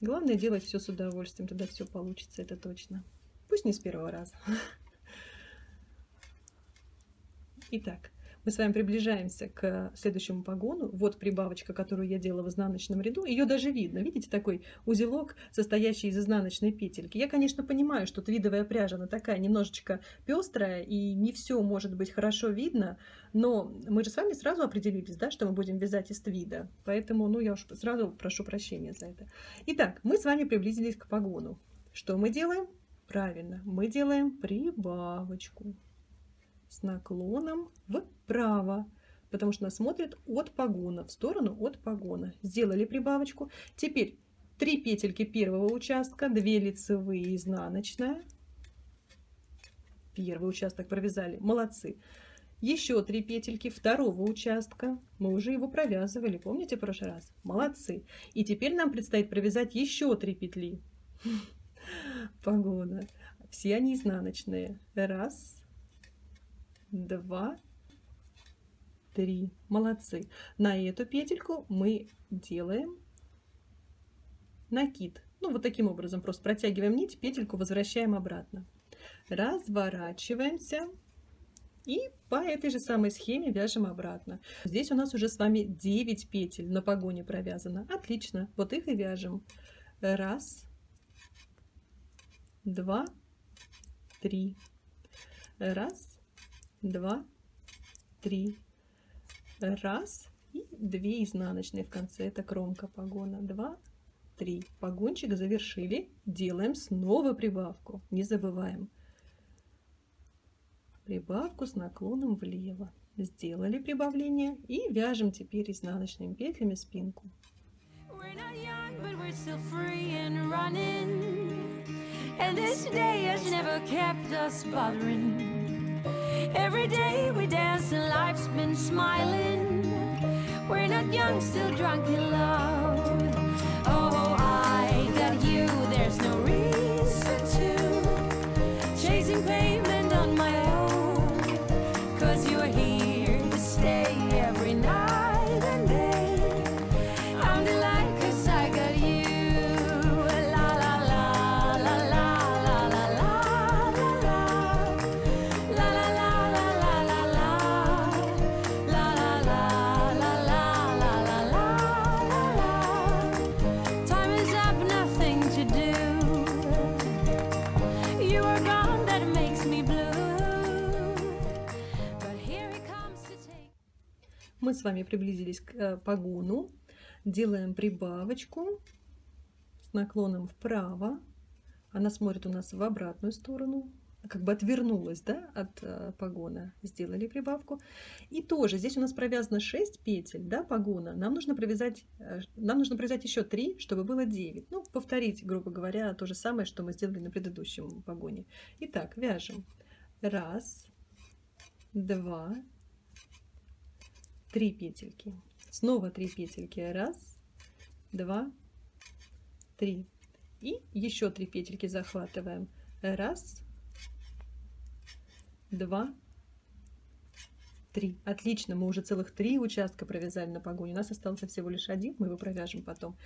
Главное делать все с удовольствием, тогда все получится, это точно. Пусть не с первого раза. Итак, мы с вами приближаемся к следующему погону. Вот прибавочка, которую я делала в изнаночном ряду. Ее даже видно. Видите, такой узелок, состоящий из изнаночной петельки. Я, конечно, понимаю, что твидовая пряжа, она такая немножечко пестрая, и не все может быть хорошо видно, но мы же с вами сразу определились, да, что мы будем вязать из твида. Поэтому, ну, я уж сразу прошу прощения за это. Итак, мы с вами приблизились к погону. Что мы делаем? Правильно, мы делаем прибавочку с наклоном вправо, потому что она смотрит от погона, в сторону от погона. Сделали прибавочку. Теперь 3 петельки первого участка, 2 лицевые, изнаночная. Первый участок провязали, молодцы. Еще 3 петельки второго участка, мы уже его провязывали, помните в прошлый раз? Молодцы. И теперь нам предстоит провязать еще 3 петли погона. Все они изнаночные. Раз, два, три. Молодцы. На эту петельку мы делаем накид. Ну, вот таким образом. Просто протягиваем нить, петельку возвращаем обратно. Разворачиваемся. И по этой же самой схеме вяжем обратно. Здесь у нас уже с вами 9 петель на погоне провязано. Отлично. Вот их и вяжем. Раз, два, три. Раз, два, три. Раз и две изнаночные в конце. Это кромка погона. Два, три. Погончик завершили. Делаем снова прибавку. Не забываем. Прибавку с наклоном влево. Сделали прибавление и вяжем теперь изнаночными петлями спинку. And this day has never kept us bothering Every day we dance and life's been smiling. We're not young, still drunk in love. С вами приблизились к э, погону. Делаем прибавочку с наклоном вправо. Она смотрит у нас в обратную сторону как бы отвернулась да, от э, погона, сделали прибавку. И тоже здесь у нас провязано 6 петель да, погона, нам нужно, провязать, э, нам нужно провязать еще 3, чтобы было 9. Ну, повторить, грубо говоря, то же самое, что мы сделали на предыдущем погоне. Итак, вяжем. Раз, два, три петельки. Снова 3 петельки. Раз, два, три. И еще 3 петельки захватываем. Раз, два, три. Отлично, мы уже целых три участка провязали на погоне. У нас остался всего лишь один, мы его провяжем потом.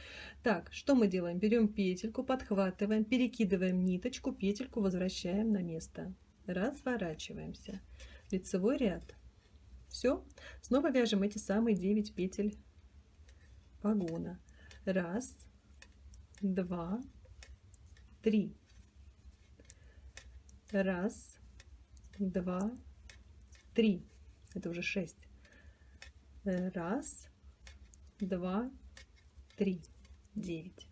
Так, что мы делаем? Берем петельку, подхватываем, перекидываем ниточку, петельку возвращаем на место. Разворачиваемся. Лицевой ряд. Все. Снова вяжем эти самые 9 петель погона. Раз, два, три. Раз, два, три. Это уже шесть. Раз, два, три, девять.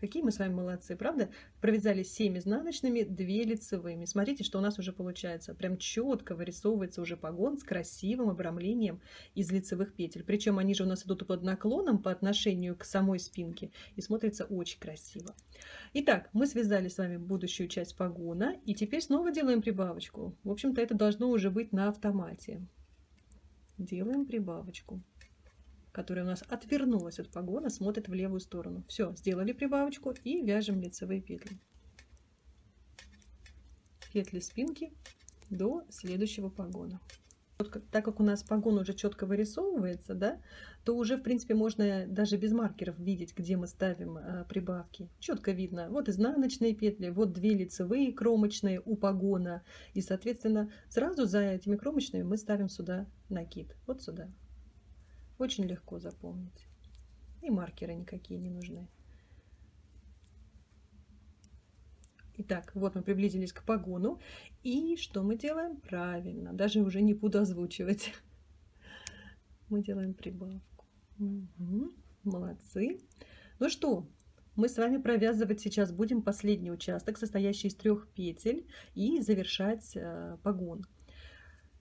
Какие мы с вами молодцы, правда? Провязали 7 изнаночными, 2 лицевыми. Смотрите, что у нас уже получается. Прям четко вырисовывается уже погон с красивым обрамлением из лицевых петель. Причем они же у нас идут под наклоном по отношению к самой спинке и смотрится очень красиво. Итак, мы связали с вами будущую часть погона и теперь снова делаем прибавочку. В общем-то, это должно уже быть на автомате. Делаем прибавочку которая у нас отвернулась от погона, смотрит в левую сторону. Все, сделали прибавочку и вяжем лицевые петли. Петли спинки до следующего погона. Вот, так как у нас погон уже четко вырисовывается, да, то уже, в принципе, можно даже без маркеров видеть, где мы ставим а, прибавки. Четко видно, вот изнаночные петли, вот две лицевые кромочные у погона. И, соответственно, сразу за этими кромочными мы ставим сюда накид, вот сюда. Очень легко запомнить. И маркеры никакие не нужны. Итак, вот мы приблизились к погону. И что мы делаем? Правильно, даже уже не буду озвучивать. Мы делаем прибавку. Угу, молодцы. Ну что, мы с вами провязывать сейчас будем последний участок, состоящий из трех петель, и завершать э, погон.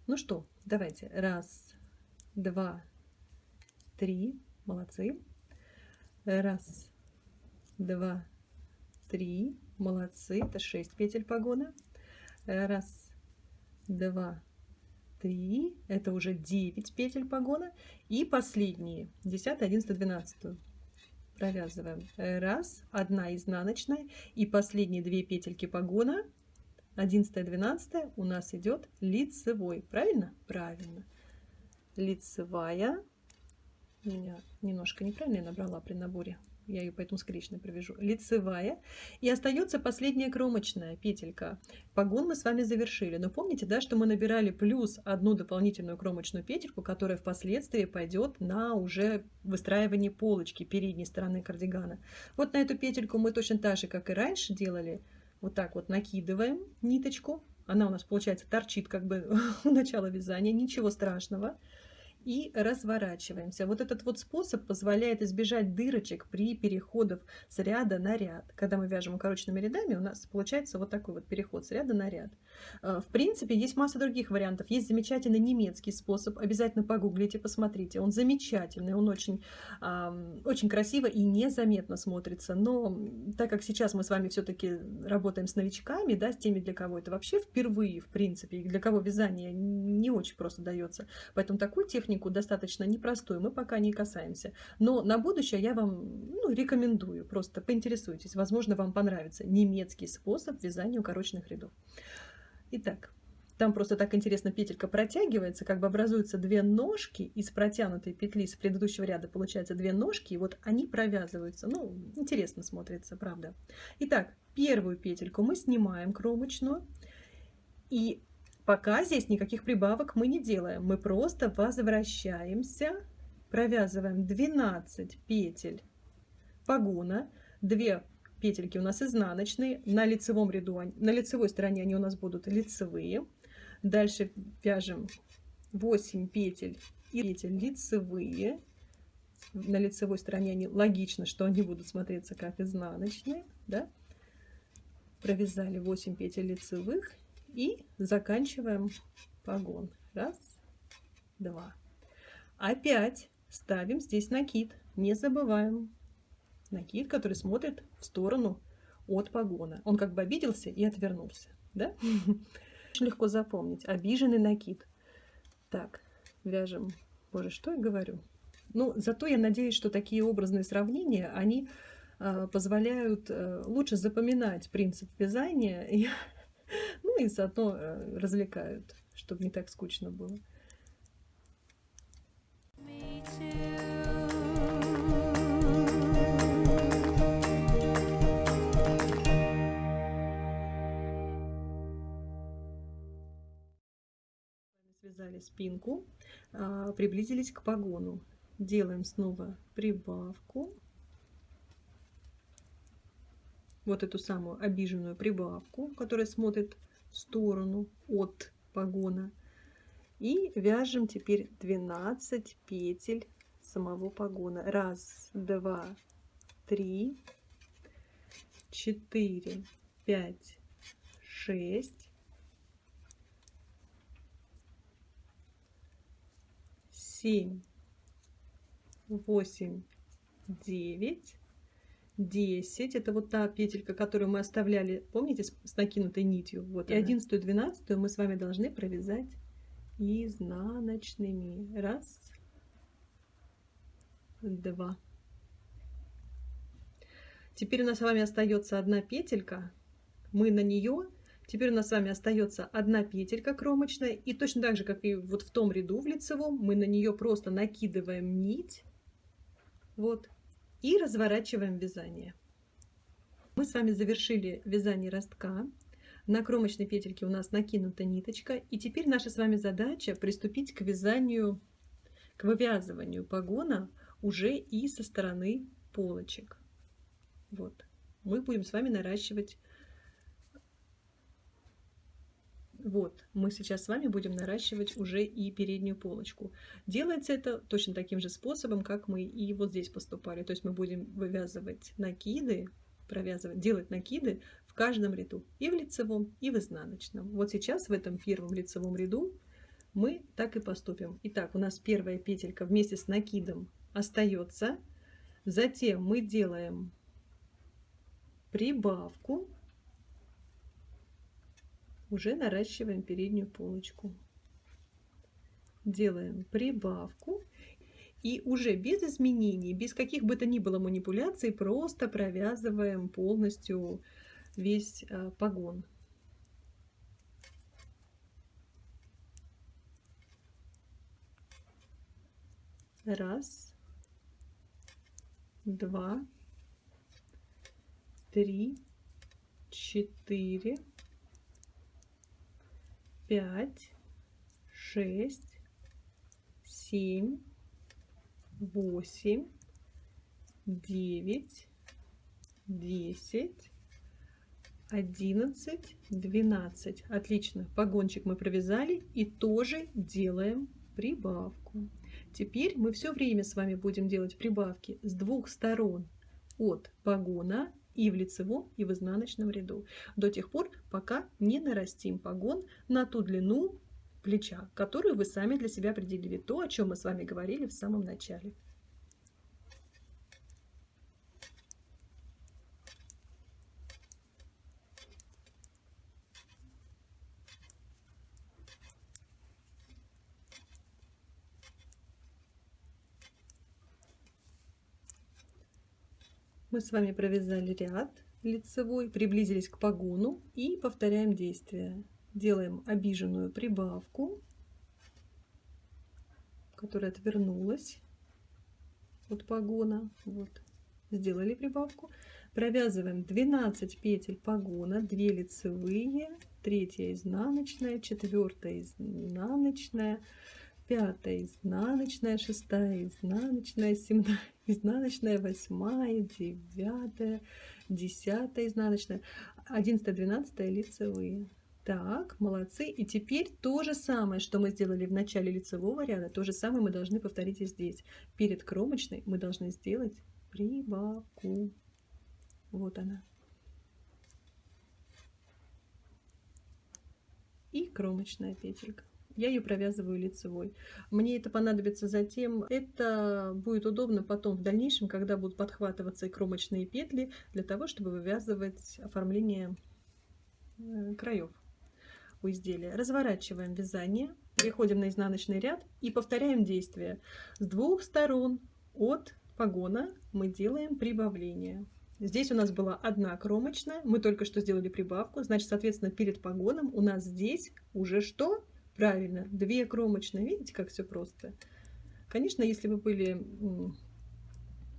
Ну что, давайте. Раз, два, три. Молодцы. Раз, два, три. Молодцы. Это шесть петель погона. Раз, два, три. Это уже девять петель погона. И последние. Десятая, одиннадцатая, двенадцатую. Провязываем. Раз, одна изнаночная. И последние две петельки погона. Одиннадцатая, двенадцатая у нас идет лицевой. Правильно? Правильно. Лицевая меня немножко неправильно я набрала при наборе. Я ее поэтому скрещенно провяжу. Лицевая. И остается последняя кромочная петелька. Погон мы с вами завершили. Но помните, да, что мы набирали плюс одну дополнительную кромочную петельку, которая впоследствии пойдет на уже выстраивание полочки передней стороны кардигана. Вот на эту петельку мы точно так же, как и раньше делали, вот так вот накидываем ниточку. Она у нас, получается, торчит как бы у начала вязания. Ничего страшного и разворачиваемся. Вот этот вот способ позволяет избежать дырочек при переходах с ряда на ряд. Когда мы вяжем укороченными рядами, у нас получается вот такой вот переход с ряда на ряд. Э, в принципе, есть масса других вариантов. Есть замечательный немецкий способ. Обязательно погуглите, посмотрите. Он замечательный, он очень, очень красиво и незаметно смотрится. Но так как сейчас мы с вами все-таки работаем с новичками, да, с теми, для кого это вообще впервые, в принципе, для кого вязание не очень просто дается. Поэтому такую технику достаточно непростую, мы пока не касаемся. Но на будущее я вам ну, рекомендую, просто поинтересуйтесь, возможно, вам понравится немецкий способ вязания укороченных рядов. Итак, там просто так интересно петелька протягивается, как бы образуются две ножки из протянутой петли с предыдущего ряда, получается две ножки, и вот они провязываются. Ну, интересно смотрится, правда. Итак, первую петельку мы снимаем кромочную, и Пока здесь никаких прибавок мы не делаем. Мы просто возвращаемся, провязываем 12 петель погона, 2 петельки у нас изнаночные, на лицевом ряду, на лицевой стороне они у нас будут лицевые. Дальше вяжем 8 петель и петель лицевые. На лицевой стороне они логично, что они будут смотреться как изнаночные. Да? Провязали 8 петель лицевых и заканчиваем погон. Раз, два. Опять ставим здесь накид. Не забываем. Накид, который смотрит в сторону от погона. Он как бы обиделся и отвернулся. Да? Очень легко запомнить. Обиженный накид. Так, вяжем. Боже, что я говорю? Ну, зато я надеюсь, что такие образные сравнения, они э, позволяют э, лучше запоминать принцип вязания, и, ну и заодно э, развлекают, чтобы не так скучно было. Связали спинку, а, приблизились к погону. Делаем снова прибавку. Вот эту самую обиженную прибавку, которая смотрит в сторону от погона. И вяжем теперь 12 петель самого погона. Раз, два, три, четыре, пять, шесть, семь, восемь, девять, десять. Это вот та петелька, которую мы оставляли, помните, с накинутой нитью. Вот. И одиннадцатую, двенадцатую мы с вами должны провязать изнаночными. Раз, два. Теперь у нас с вами остается одна петелька. Мы на нее Теперь у нас с вами остается одна петелька кромочная. И точно так же, как и вот в том ряду в лицевом, мы на нее просто накидываем нить. Вот. И разворачиваем вязание. Мы с вами завершили вязание ростка. На кромочной петельке у нас накинута ниточка. И теперь наша с вами задача приступить к вязанию, к вывязыванию погона уже и со стороны полочек. Вот. Мы будем с вами наращивать Вот, мы сейчас с вами будем наращивать уже и переднюю полочку. Делается это точно таким же способом, как мы и вот здесь поступали. То есть мы будем вывязывать накиды, провязывать, делать накиды в каждом ряду. И в лицевом, и в изнаночном. Вот сейчас в этом первом лицевом ряду мы так и поступим. Итак, у нас первая петелька вместе с накидом остается. Затем мы делаем прибавку уже наращиваем переднюю полочку. Делаем прибавку и уже без изменений, без каких бы то ни было манипуляций, просто провязываем полностью весь а, погон. Раз, два, три, четыре, пять, шесть, семь, восемь, девять, десять, одиннадцать, двенадцать. Отлично. Погончик мы провязали и тоже делаем прибавку. Теперь мы все время с вами будем делать прибавки с двух сторон от погона и в лицевом, и в изнаночном ряду, до тех пор, пока не нарастим погон на ту длину плеча, которую вы сами для себя определили, то, о чем мы с вами говорили в самом начале. Мы с вами провязали ряд лицевой, приблизились к погону и повторяем действие. Делаем обиженную прибавку, которая отвернулась от погона. Вот. Сделали прибавку. Провязываем 12 петель погона, 2 лицевые, 3 изнаночная, 4 изнаночная, пятая изнаночная, шестая изнаночная, семнадцатая изнаночная, восьмая, девятая, десятая изнаночная, одиннадцатая, двенадцатая лицевые. Так, молодцы. И теперь то же самое, что мы сделали в начале лицевого ряда, то же самое мы должны повторить и здесь. Перед кромочной мы должны сделать прибавку. Вот она. И кромочная петелька. Я ее провязываю лицевой. Мне это понадобится затем. Это будет удобно потом в дальнейшем, когда будут подхватываться и кромочные петли, для того, чтобы вывязывать оформление э, краев у изделия. Разворачиваем вязание, переходим на изнаночный ряд и повторяем действие. С двух сторон от погона мы делаем прибавление. Здесь у нас была одна кромочная, мы только что сделали прибавку, значит, соответственно, перед погоном у нас здесь уже что? Правильно, две кромочные. Видите, как все просто? Конечно, если бы были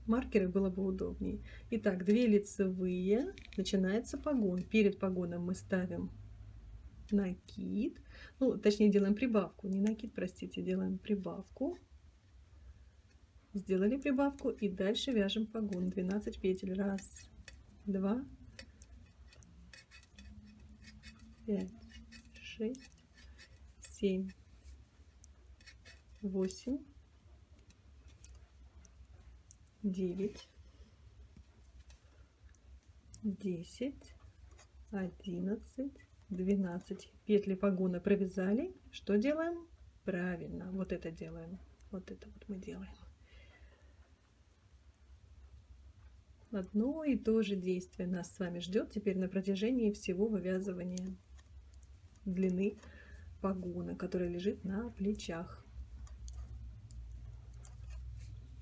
маркеры, было бы удобнее. Итак, две лицевые, начинается погон. Перед погоном мы ставим накид, ну, точнее, делаем прибавку, не накид, простите, делаем прибавку. Сделали прибавку и дальше вяжем погон. 12 петель. Раз, два, пять, шесть, семь, восемь, девять, десять, одиннадцать, 12 петли погона провязали. Что делаем? Правильно, вот это делаем. Вот это вот мы делаем. Одно и то же действие нас с вами ждет теперь на протяжении всего вывязывания длины погона, которая лежит на плечах.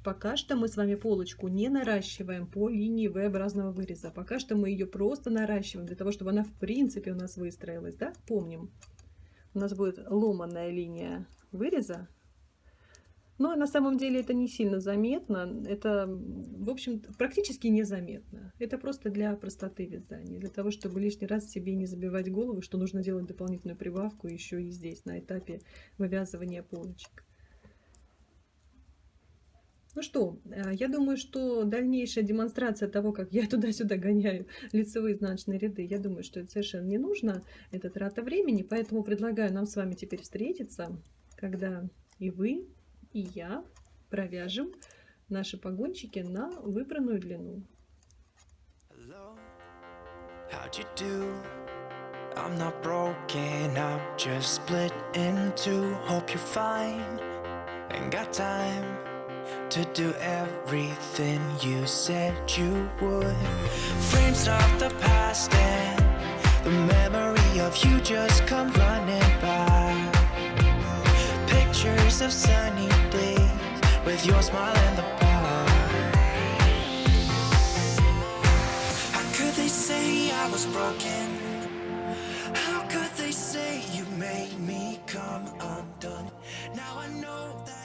Пока что мы с вами полочку не наращиваем по линии V-образного выреза. Пока что мы ее просто наращиваем, для того, чтобы она в принципе у нас выстроилась. Да? Помним, у нас будет ломаная линия выреза. Но на самом деле это не сильно заметно. Это, в общем, практически незаметно. Это просто для простоты вязания. Для того, чтобы лишний раз себе не забивать голову, что нужно делать дополнительную прибавку еще и здесь, на этапе вывязывания полочек. Ну что, э, я думаю, что дальнейшая демонстрация того, как я туда-сюда гоняю лицевые изнаночные ряды, я думаю, что это совершенно не нужно, это трата времени, поэтому предлагаю нам с вами теперь встретиться, когда и вы, и я провяжем наши погончики на выбранную длину. I'm not broken, I'm just split in two Hope you're fine, ain't got time to do everything you said you would Frames of the past and the memory of you just come running by weeks of sunny days With your smile in the park How could they say I was broken? How could they say you made me come undone? Now I know that